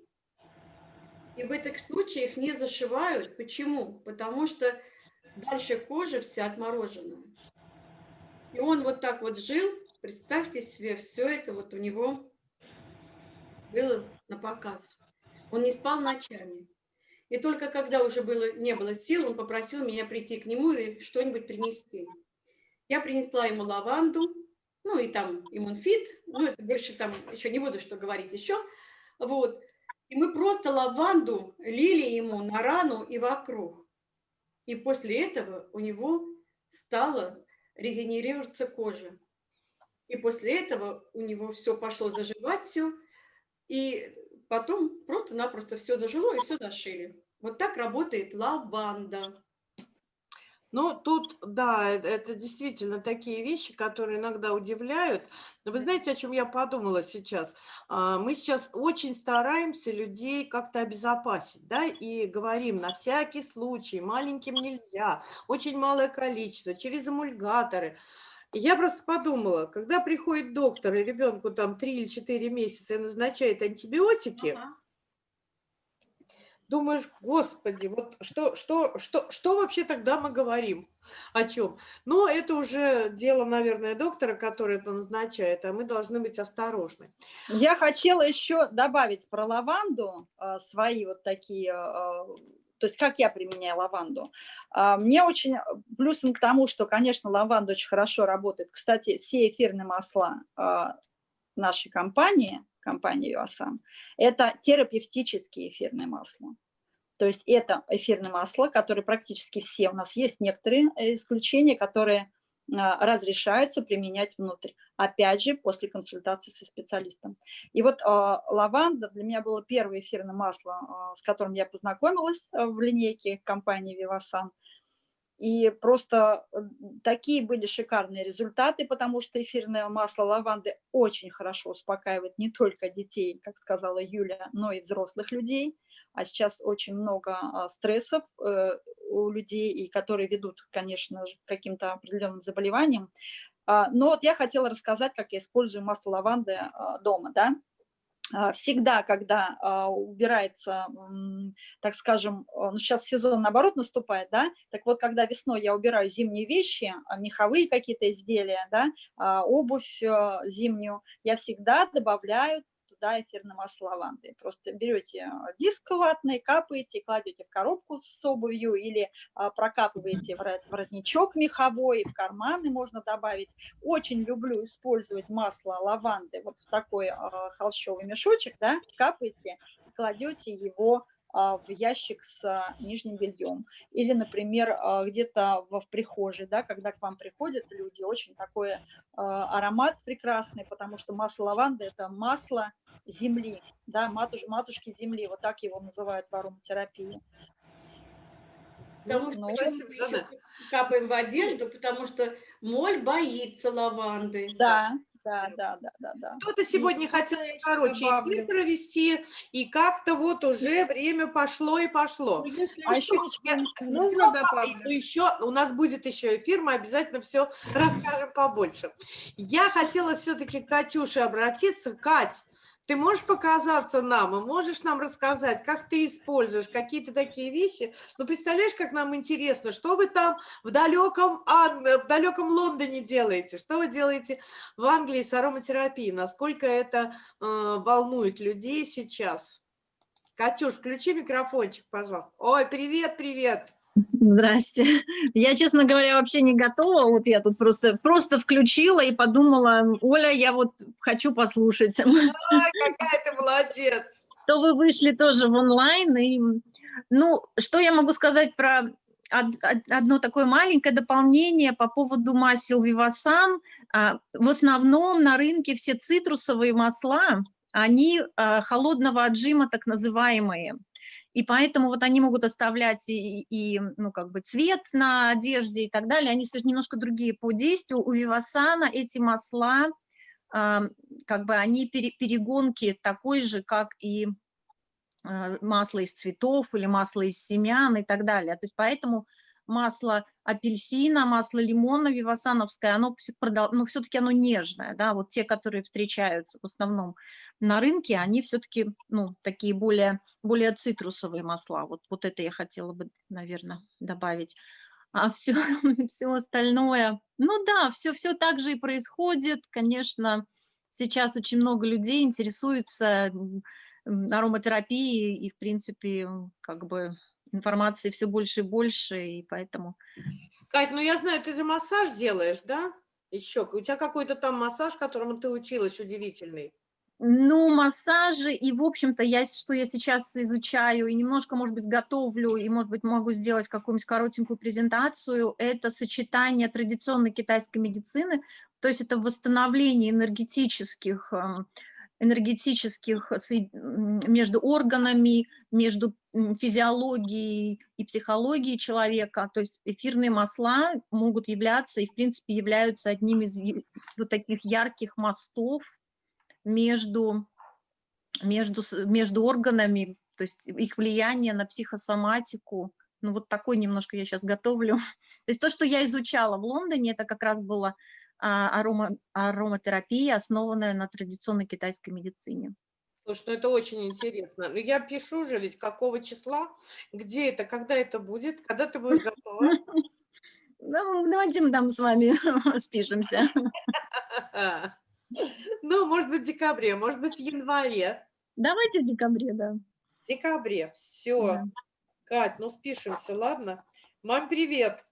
и в этих случаях не зашивают. Почему? Потому что дальше кожа вся отмороженная. И он вот так вот жил, представьте себе, все это вот у него было на показ. Он не спал ночами. И только когда уже было, не было сил, он попросил меня прийти к нему и что-нибудь принести. Я принесла ему лаванду, ну и там иммунфит, ну это больше там, еще не буду что говорить еще. Вот. И мы просто лаванду лили ему на рану и вокруг. И после этого у него стала регенерироваться кожа. И после этого у него все пошло заживать все. И потом просто-напросто все зажило и все зашили. Вот так работает лаванда. Ну, тут, да, это действительно такие вещи, которые иногда удивляют. Но Вы знаете, о чем я подумала сейчас? А, Мы сейчас очень стараемся людей как-то обезопасить, да, и говорим на всякий случай, маленьким нельзя, очень малое количество, через эмульгаторы. Я просто подумала, когда приходит доктор и ребенку там 3 или 4 месяца и назначает антибиотики, думаешь, господи, вот что, что, что, что вообще тогда мы говорим? О чем? Но это уже дело, наверное, доктора, который это назначает, а мы должны быть осторожны. Я хотела еще добавить про лаванду а, свои вот такие, а, то есть как я применяю лаванду. А, Мне очень плюсом к тому, что, конечно, лаванда очень хорошо работает. Кстати, все эфирные масла нашей компании, компании Vivasan, это терапевтические эфирные масла. То есть это эфирные масла, которые практически все у нас есть, некоторые э, исключения, которые а, разрешаются применять внутрь. Опять же, после консультации со специалистом. И вот а, лаванда для меня было первое эфирное масло, а, с которым я познакомилась а, в линейке компании Vivasan. И просто э, такие были шикарные результаты, потому что эфирное масло лаванды очень хорошо успокаивает не только детей, как сказала Юля, но и взрослых людей. А сейчас очень много а, стрессов э, у людей, и которые ведут, конечно же, к каким-то определенным заболеваниям. А, Но вот я хотела рассказать, как я использую масло лаванды а, дома, да. А, Всегда, когда а, убирается, так скажем, а, ну, сейчас сезон наоборот наступает, да, так вот, когда весной я убираю зимние вещи, меховые какие-то изделия, да, обувь а, зимнюю, я всегда добавляю туда эфирное масло лаванды. Просто берете диск ватный, капаете, кладете в коробку с обувью или а, прокапываете ворот- воротничок меховой, в карманы можно добавить. Очень люблю использовать масло лаванды вот в такой а, холщовый мешочек, да, капаете, кладете его а, в ящик с нижним бельем. Или, например, где-то в, прихожей, да, когда к вам приходят люди, очень такой аромат прекрасный, потому что масло лаванды – это масло земли, да, матуш, матушки земли, вот так его называют в ароматерапии. Потому Ну, что ну, мы капаем в одежду, потому что моль боится лаванды. Да, Да, да, да, да, да. Кто-то сегодня хотел я еще короче эфир провести, и как-то вот уже время пошло и пошло. Ну, если А еще я- Ну, добавлю. ну, еще, у нас будет еще эфир, мы обязательно все расскажем побольше. Я хотела все-таки к Катюше обратиться. Кать, ты можешь показаться нам и можешь нам рассказать, как ты используешь какие-то такие вещи? Ну, представляешь, как нам интересно, что вы там в далеком, Ан- в далеком Лондоне делаете, что вы делаете в Англии с ароматерапией, насколько это э, волнует людей сейчас? Катюш, включи микрофончик, пожалуйста. Ой, привет, привет. Здрасте. Я, честно говоря, вообще не готова. Вот я тут просто, просто включила и подумала, Оля, я вот хочу послушать. Ай, какая ты молодец. То вы вышли тоже в онлайн. И, ну, что я могу сказать про од- од- одно такое маленькое дополнение по поводу масел Вивасан. А, В основном на рынке все цитрусовые масла, они а, холодного отжима так называемые. И поэтому вот они могут оставлять и, и, ну, как бы цвет на одежде и так далее. Они немножко другие по действию. У Вивасана эти масла, а, как бы они пере- перегонки такой же, как и а, масло из цветов или масло из семян и так далее. То есть поэтому масло апельсина, масло лимона вивасановское, оно всё продол- ну, все-таки оно нежное, да, вот те, которые встречаются в основном на рынке, они все-таки, ну, такие более, более цитрусовые масла, вот, вот это я хотела бы, наверное, добавить. А все, все остальное, ну да, все, все так же и происходит, конечно, сейчас очень много людей интересуются ароматерапией, и, в принципе, как бы информации все больше и больше, и поэтому Кать, ну я знаю, ты же массаж делаешь, да? Еще, у тебя какой-то там массаж, которому ты училась, удивительный. Ну, массажи, и, в общем-то, я, что я сейчас изучаю, и немножко, может быть, готовлю, и, может быть, могу сделать какую-нибудь коротенькую презентацию, это сочетание традиционной китайской медицины, то есть это восстановление энергетических, эм, энергетических между органами, между физиологией и психологией человека, то есть эфирные масла могут являться и, в принципе, являются одним из вот таких ярких мостов между, между, между органами, то есть их влияние на психосоматику. Ну вот такой немножко я сейчас готовлю. То есть то, что я изучала в Лондоне, это как раз была а, арома, ароматерапия, основанная на традиционной китайской медицине. Слушай, ну это очень интересно. Ну я пишу же ведь, какого числа, где это, когда это будет, когда ты будешь готова. Ну, давайте мы там с вами спишемся. Ну, может быть, в декабре, может быть, в январе. Давайте в декабре, да. В декабре, все. Да. Кать, ну спишемся, ладно? Мам, привет.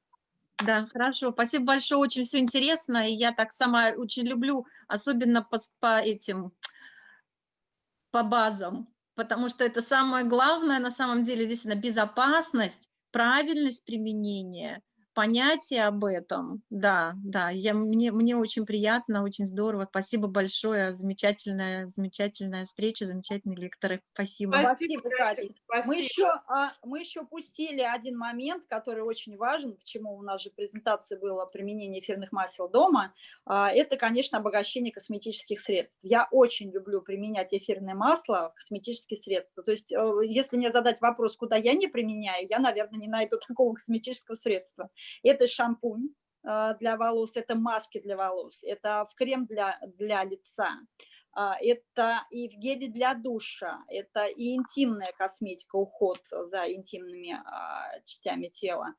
Да, хорошо. Спасибо большое, очень все интересно. И я так сама очень люблю, особенно по, по этим, по базам, потому что это самое главное на самом деле, действительно, безопасность, правильность применения, понятие об этом. Да, да, я, мне, мне очень приятно, очень здорово. Спасибо большое. Замечательная, замечательная встреча, замечательные лекторы. Спасибо. Спасибо, Катя, Катя. Мы Спасибо. еще, а, мы еще упустили один момент, который очень важен, почему у нас же презентация была применение эфирных масел дома. А, Это, конечно, обогащение косметических средств. Я очень люблю применять эфирное масло в косметические средства. То есть, э, если мне задать вопрос, куда я не применяю, я, наверное, не найду такого косметического средства. Это шампунь э, для волос, это маски для волос, это в крем для, для лица. А, Это и в геле для душа, это и интимная косметика, уход за интимными а, частями тела.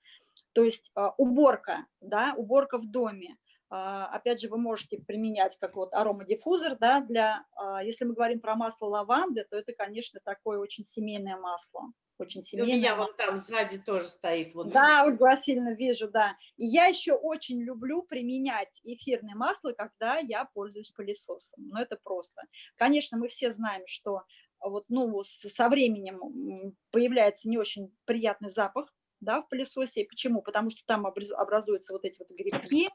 То есть а, уборка, да, уборка в доме. А, Опять же, вы можете применять как вот аромадиффузор, да, для, а, если мы говорим про масло лаванды, то это, конечно, такое очень семейное масло, очень И У меня вон там сзади тоже стоит. Вот Да, Ольга Васильевна, вижу, да. И я еще очень люблю применять эфирное масло, когда я пользуюсь пылесосом. Ну, это просто. Конечно, мы все знаем, что вот, ну, со временем появляется не очень приятный запах, да, в пылесосе. Почему? Потому что там образ- образуются вот эти вот грибки,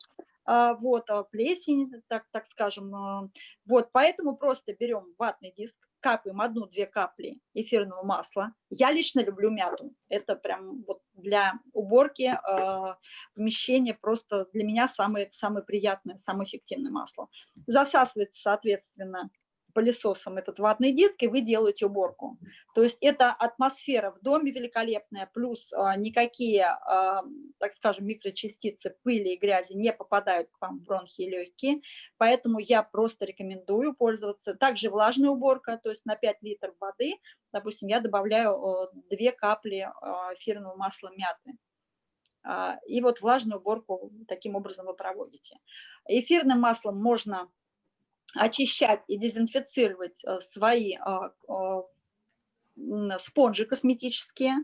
а, вот, а, плесень, так, так скажем. а. Вот, поэтому просто берем ватный диск, капаем одну-две капли эфирного масла. Я лично люблю мяту. Это прям вот для уборки э, помещения просто для меня самое, самое приятное, самое эффективное масло. Засасывается, соответственно, пылесосом этот ватный диск, и вы делаете уборку. То есть это атмосфера в доме великолепная, плюс а, никакие, а, так скажем, микрочастицы пыли и грязи не попадают к вам в бронхи и легкие, поэтому я просто рекомендую пользоваться. Также влажная уборка, то есть на 5 литров воды, допустим, я добавляю 2 капли а, эфирного масла мяты. И вот влажную уборку таким образом вы проводите. Эфирным маслом можно очищать и дезинфицировать э, свои а, а, спонжи косметические,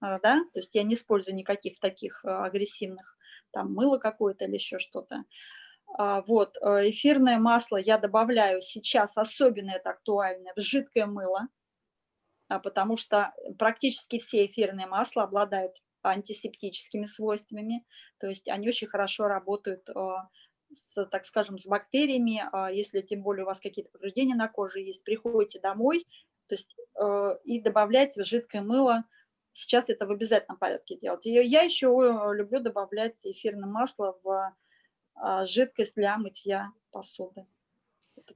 а, да, то есть я не использую никаких таких агрессивных, там мыло какое-то или еще что-то. Вот, э, эфирное масло я добавляю сейчас, особенно это актуально, в жидкое мыло, потому что практически все эфирные масла обладают антисептическими свойствами, то есть они очень хорошо работают с, так скажем, с бактериями, а если тем более у вас какие-то повреждения на коже есть, приходите домой, то есть э, и добавляйте в жидкое мыло. Сейчас это в обязательном порядке делать. Я еще э, люблю добавлять эфирное масло в а, жидкость для мытья посуды.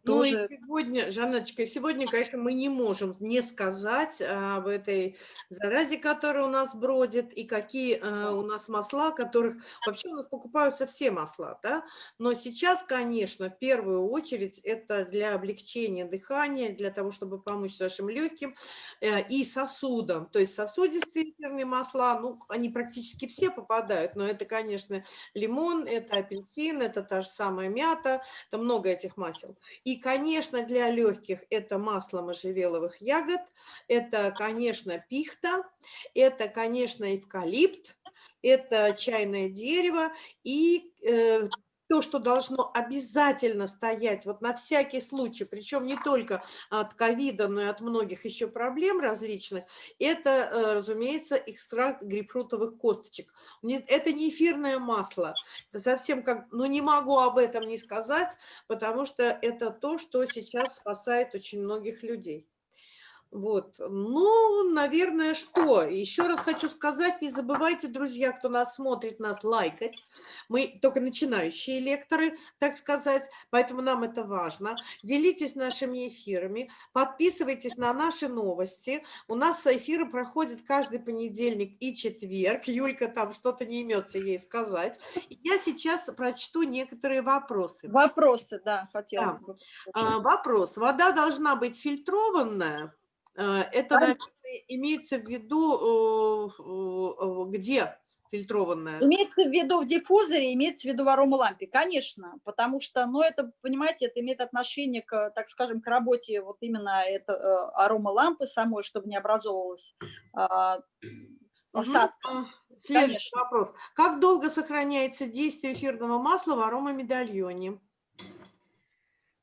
Ну тоже... и сегодня, Жанночка, сегодня, конечно, мы не можем не сказать об этой заразе, которая у нас бродит, и какие э, у нас масла, которых вообще у нас покупаются все масла, да, но сейчас, конечно, в первую очередь это для облегчения дыхания, для того, чтобы помочь нашим легким э, и сосудам, то есть сосудистые эфирные масла, ну, они практически все попадают, но это, конечно, лимон, это апельсин, это та же самая мята, это много этих масел. И, конечно, для легких это масло можжевеловых ягод, это, конечно, пихта, это, конечно, эвкалипт, это чайное дерево и э, то, что должно обязательно стоять вот на всякий случай, причем не только от ковида, но и от многих еще проблем различных, это, э, разумеется, экстракт грейпфрутовых косточек. Это не эфирное масло, это совсем как, ну не могу об этом не сказать, потому что это то, что сейчас спасает очень многих людей. Вот, ну, наверное, что? Еще раз хочу сказать, не забывайте, друзья, кто нас смотрит, нас лайкать. Мы только начинающие лекторы, так сказать, поэтому нам это важно. Делитесь нашими эфирами, подписывайтесь на наши новости. У нас эфиры проходят каждый понедельник и четверг. Юлька там что-то не имется ей сказать. Я сейчас прочту некоторые вопросы. Вопросы, да, хотела да. А, вопрос. Вода должна быть фильтрованная? Э, это, наверное, имеется в виду, э, где фильтрованная? Имеется в виду в диффузоре, имеется в виду в аромалампе, конечно, потому что, ну, это, понимаете, это имеет отношение к, так скажем, к работе вот именно это, э, аромалампы самой, чтобы не образовывалась осадка. Угу. Следующий конечно. вопрос. Как долго сохраняется действие эфирного масла в аромамедальоне?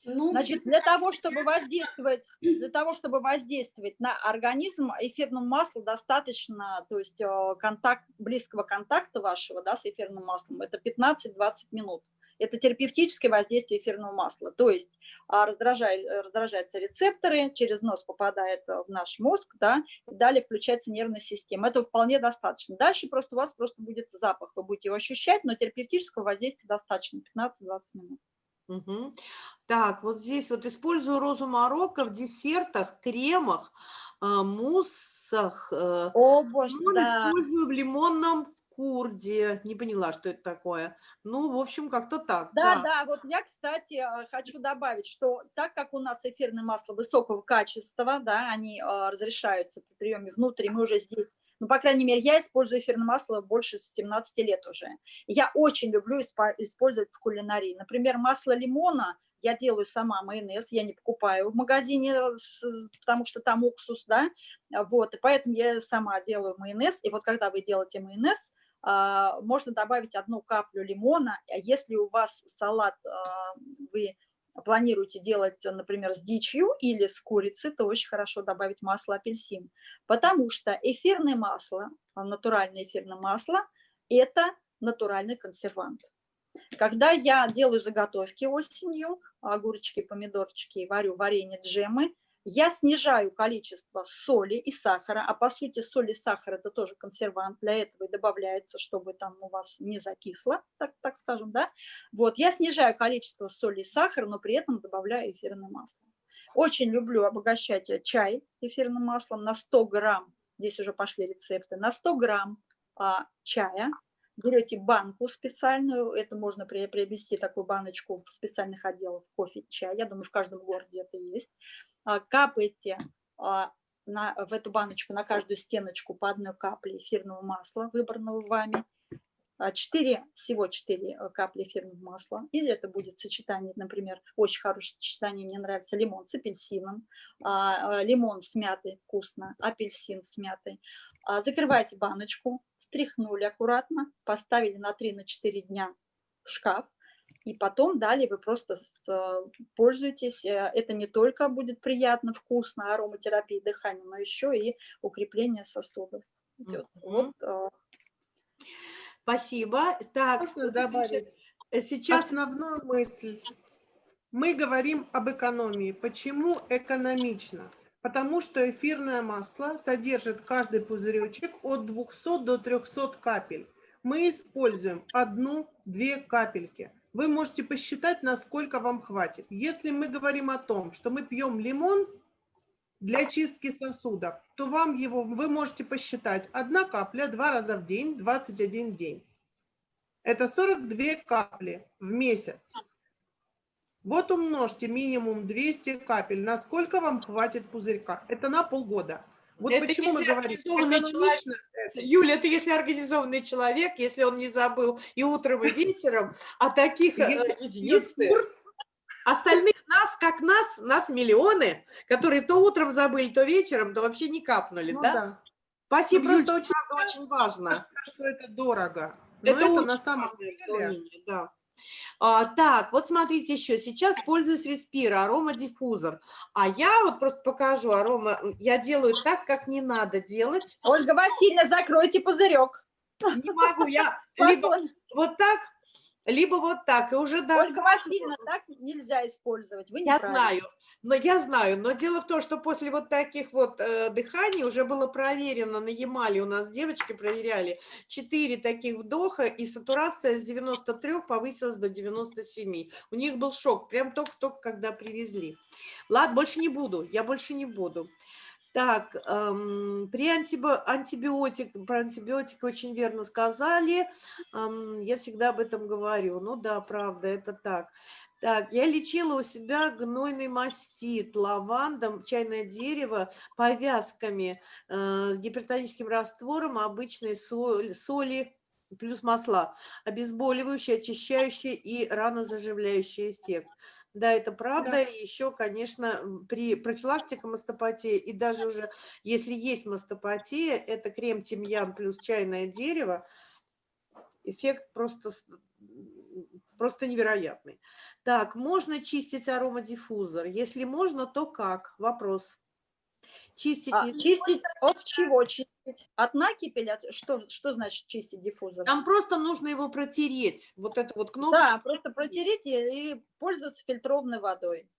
Ну, Значит, для того, чтобы воздействовать, для того, чтобы воздействовать на организм, эфирному маслу достаточно, то есть э, контакт, близкого контакта вашего да, с эфирным маслом, это 15-20 минут. Это терапевтическое воздействие эфирного масла. То есть а, раздражает, раздражаются рецепторы, через нос попадает в наш мозг, да, и далее включается нервная система. Это вполне достаточно. Дальше просто у вас просто будет запах, вы будете его ощущать, но терапевтического воздействия достаточно, 15-20 минут. Угу. Так, вот здесь вот использую розу Марокко в десертах, кремах, э, муссах. О, боже, да. Использую в лимонном курде. Не поняла, что это такое. Ну, в общем, как-то так. Да, да, да. Вот я, кстати, э, хочу добавить, что так как у нас эфирное масло высокого качества, да, они разрешаются при приеме внутри, мы уже здесь ну, по крайней мере, я использую эфирное масло больше 17 лет уже. Я очень люблю использовать в кулинарии. Например, масло лимона я делаю сама майонез, я не покупаю в магазине, потому что там уксус, да, вот, и поэтому я сама делаю майонез, и вот когда вы делаете майонез, а, можно добавить одну каплю лимона, а если у вас салат а, вы планируете делать, например, с дичью или с курицей, то очень хорошо добавить масло апельсин, потому что эфирное масло, натуральное эфирное масло – это натуральный консервант. Когда я делаю заготовки осенью, огурчики, помидорчики, варю варенье, джемы, Я снижаю количество соли и сахара, а по сути соль и сахар это тоже консервант, для этого и добавляется, чтобы там у вас не закисло, так, так скажем, да. Вот, я снижаю количество соли и сахара, но при этом добавляю эфирное масло. Очень люблю обогащать чай эфирным маслом на 100 грамм, здесь уже пошли рецепты, на 100 грамм а, чая. Берете банку специальную, это можно приобрести такую баночку в специальных отделах кофе, чай, я думаю, в каждом городе это есть, капаете а, на, в эту баночку на каждую стеночку по одной капле эфирного масла, выбранного вами, 4, а, всего 4 э, капли эфирного масла, или это будет сочетание, например, очень хорошее сочетание, мне нравится лимон с апельсином, лимон с мятой вкусно, апельсин с мятой. Закрывайте баночку, стряхнули аккуратно, поставили на 3-4 дня в шкаф, и потом далее вы просто с, пользуетесь. Э, это не только будет приятно, вкусно, ароматерапия дыхания, но еще и укрепление сосудов. Идет. Mm -hmm. вот, Спасибо. Так, добавить? Э, сейчас основную мысль. Мы говорим об экономии. Почему экономично? Потому что эфирное масло содержит каждый пузыречек от 200 до 300 капель. Мы используем одну-две капельки. Вы можете посчитать, насколько вам хватит. Если мы говорим о том, что мы пьем лимон для чистки сосудов, то вам его вы можете посчитать одна капля два раза в день, 21 день. Это 42 капли в месяц. Вот умножьте минимум 200 капель. Насколько вам хватит пузырька? Это на полгода. Вот это почему мы говорим, человек, Юля, это если организованный человек, если он не забыл и утром, и вечером, а таких э, единицы. Остальных нас, как нас, нас миллионы, которые то утром забыли, то вечером, то вообще не капнули, ну, да? да? Спасибо, ну, Юля, очень, очень важно. Кажется, что это дорого. Но это, это на самом деле, да. А, так, вот смотрите еще, сейчас пользуюсь Респира, аромадиффузор. А я вот просто покажу арома, я делаю так, как не надо делать. Ольга Васильевна, закройте пузырек. Не могу, я либо вот так, либо вот так, и уже... Да, Ольга Васильевна, так нельзя использовать, вы Я знаю, но я знаю, но дело в том, что после вот таких вот э, дыханий уже было проверено на Ямале, у нас девочки проверяли, 4 таких вдоха, и сатурация с 93 повысилась до 97. У них был шок, прям только-только когда привезли. Ладно, больше не буду, я больше не буду. Так, эм, при антибо, антибиотик, про антибиотик очень верно сказали. Эм, я всегда об этом говорю. Ну да, правда, это так. Так, я лечила у себя гнойный мастит, лавандом, чайное дерево, повязками э, с гипертоническим раствором, обычной соли, соли плюс масла, обезболивающий, очищающий и ранозаживляющий эффект. Да, это правда. Да. Еще, конечно, при профилактике мастопатии, и даже уже если есть мастопатия, это крем тимьян плюс чайное дерево, эффект просто, просто невероятный. Так, можно чистить аромадиффузор? Если можно, то как? Вопрос. Чистить, а, чистить от чего чистить? От накипи? От, что, что значит чистить диффузор? Там просто нужно его протереть. Вот эту вот кнопку. Да, просто протереть и, и пользоваться фильтрованной водой.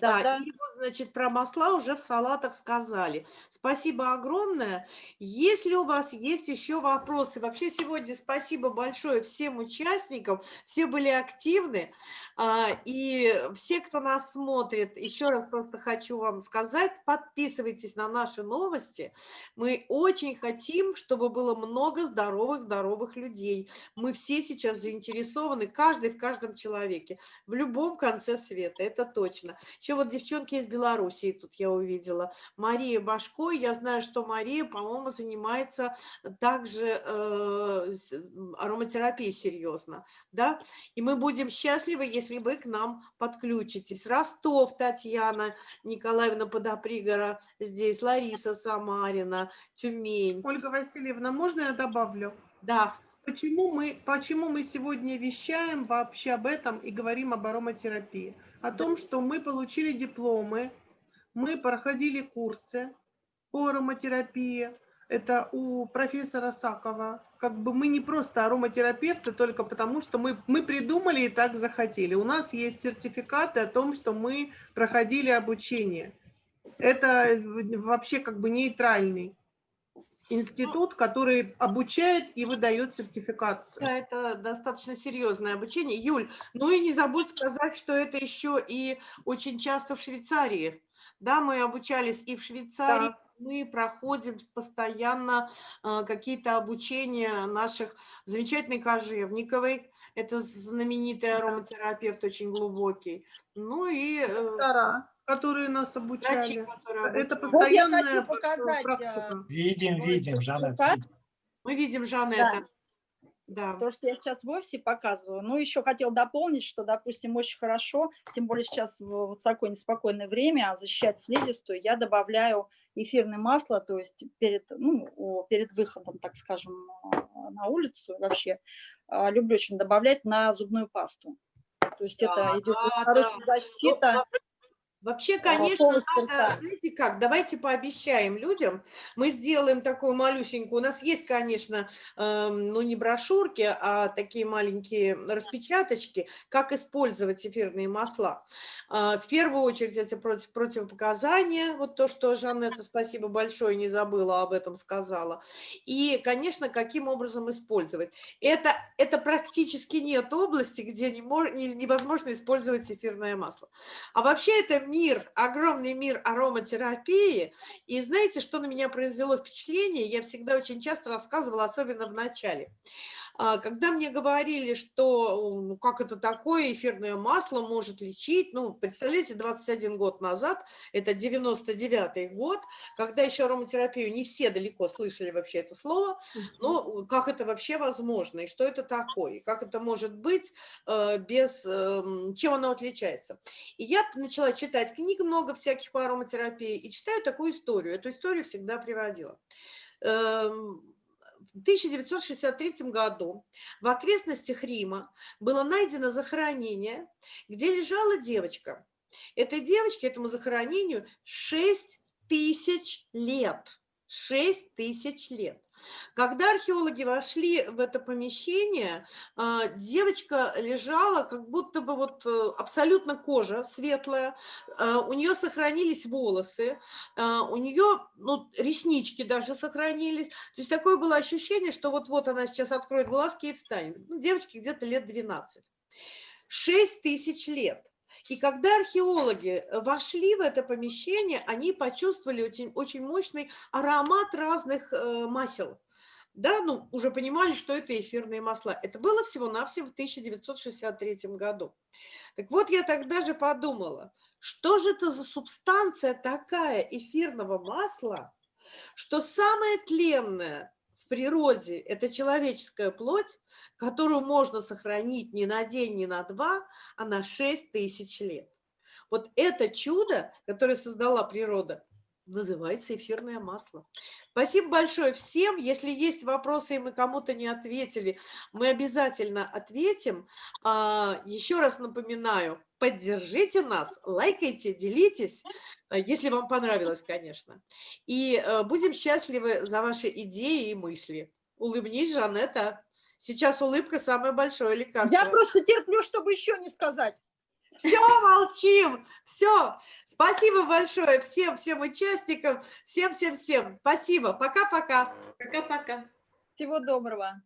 Да, Тогда... и вот, значит, про масла уже в салатах сказали. Спасибо огромное. Если у вас есть еще вопросы, вообще сегодня спасибо большое всем участникам, все были активны, а, и все, кто нас смотрит, еще раз просто хочу вам сказать, подписывайтесь на наши новости. Мы очень хотим, чтобы было много здоровых-здоровых людей. Мы все сейчас заинтересованы, каждый в каждом человеке, в любом конце света, это точно. Еще вот девчонки из Белоруссии тут я увидела. Мария Башко, я знаю, что Мария, по-моему, занимается также э, ароматерапией серьезно, да, и мы будем счастливы, если вы к нам подключитесь. Ростов, Татьяна Николаевна Подопригора, здесь Лариса Самарина, Тюмень. Ольга Васильевна, можно я добавлю? Да. Почему мы, почему мы сегодня вещаем вообще об этом и говорим об ароматерапии? О том, что мы получили дипломы, мы проходили курсы по ароматерапии. Это у профессора Сакова. Как бы мы не просто ароматерапевты, только потому что мы, мы придумали и так захотели. У нас есть сертификаты о том, что мы проходили обучение. Это вообще как бы нейтральный институт, который обучает и выдает сертификацию. Да, это достаточно серьезное обучение. Юль, ну и не забудь сказать, что это еще и очень часто в Швейцарии. Да, мы обучались и в Швейцарии, Да. мы проходим постоянно э, какие-то обучения наших замечательной Кожевниковой, это знаменитый ароматерапевт, очень глубокий. Ну и э, Доктора, которые нас врачи, обучали. Это постоянная хочу пр- показать, практика. Видим, видим, Жанет. Мы видим Жанетта. Да. То, что я сейчас в офисе показываю. Ну, еще хотел дополнить, что, допустим, очень хорошо, тем более сейчас в вот такое неспокойное время, защищать слизистую, я добавляю эфирное масло, то есть перед, ну, перед выходом, так скажем, а, на улицу вообще, а, люблю очень добавлять на зубную пасту. То есть Да, это идет да, хорошая Ну, защита. Во- Вообще, конечно, надо, знаете как, давайте пообещаем людям, мы сделаем такую малюсенькую, у нас есть, конечно, эм, ну не брошюрки, а такие маленькие распечаточки, как использовать эфирные масла. А, В первую очередь это против, противопоказания, вот то, что Жанетта, спасибо большое, не забыла об этом сказала. И, конечно, каким образом использовать. Это, это практически нет области, где не не- невозможно использовать эфирное масло. А вообще это мир, огромный мир ароматерапии. И знаете, что на меня произвело впечатление? Я всегда очень часто рассказывала, особенно в начале. А, Когда мне говорили, что ну, как это такое, эфирное масло может лечить, ну, представляете, 21 год назад, это 99-й год, когда еще ароматерапию не все далеко слышали вообще это слово, но как это вообще возможно, и что это такое, как это может быть э, без, эм, чем оно отличается. И я начала читать книг, много всяких по ароматерапии, и читаю такую историю. Эту историю всегда приводила. Эм, В 1963 году в окрестностях Рима было найдено захоронение, где лежала девочка. Этой девочке, этому захоронению 6 тысяч лет. 6 тысяч лет. Когда археологи вошли в это помещение, а, девочка лежала, как будто бы вот э, абсолютно кожа светлая, а, у нее сохранились волосы, а, у нее ну, реснички даже сохранились. То есть такое было ощущение, что вот-вот она сейчас откроет глазки и встанет. Ну, девочке где-то лет 12. 6 тысяч лет. И когда археологи вошли в это помещение, они почувствовали очень, очень мощный аромат разных э, масел. Да, ну, уже понимали, что это эфирные масла. Это было всего-навсего в 1963 году. Так вот, я тогда же подумала, что же это за субстанция такая эфирного масла, что самое тленное природе – это человеческая плоть, которую можно сохранить не на день, не на два, а на 6 тысяч лет. Вот это чудо, которое создала природа, называется эфирное масло. Спасибо большое всем. Если есть вопросы, и мы кому-то не ответили, мы обязательно ответим. А, Еще раз напоминаю, поддержите нас, лайкайте, делитесь, а, если вам понравилось, конечно. И э, будем счастливы за ваши идеи и мысли. Улыбнись, Жанетта. Сейчас улыбка самое большое лекарство. Я просто терплю, чтобы еще не сказать. Все, молчим. Все. Спасибо большое всем, всем участникам. Всем, всем, всем. Спасибо. Пока-пока. Пока-пока. Всего доброго.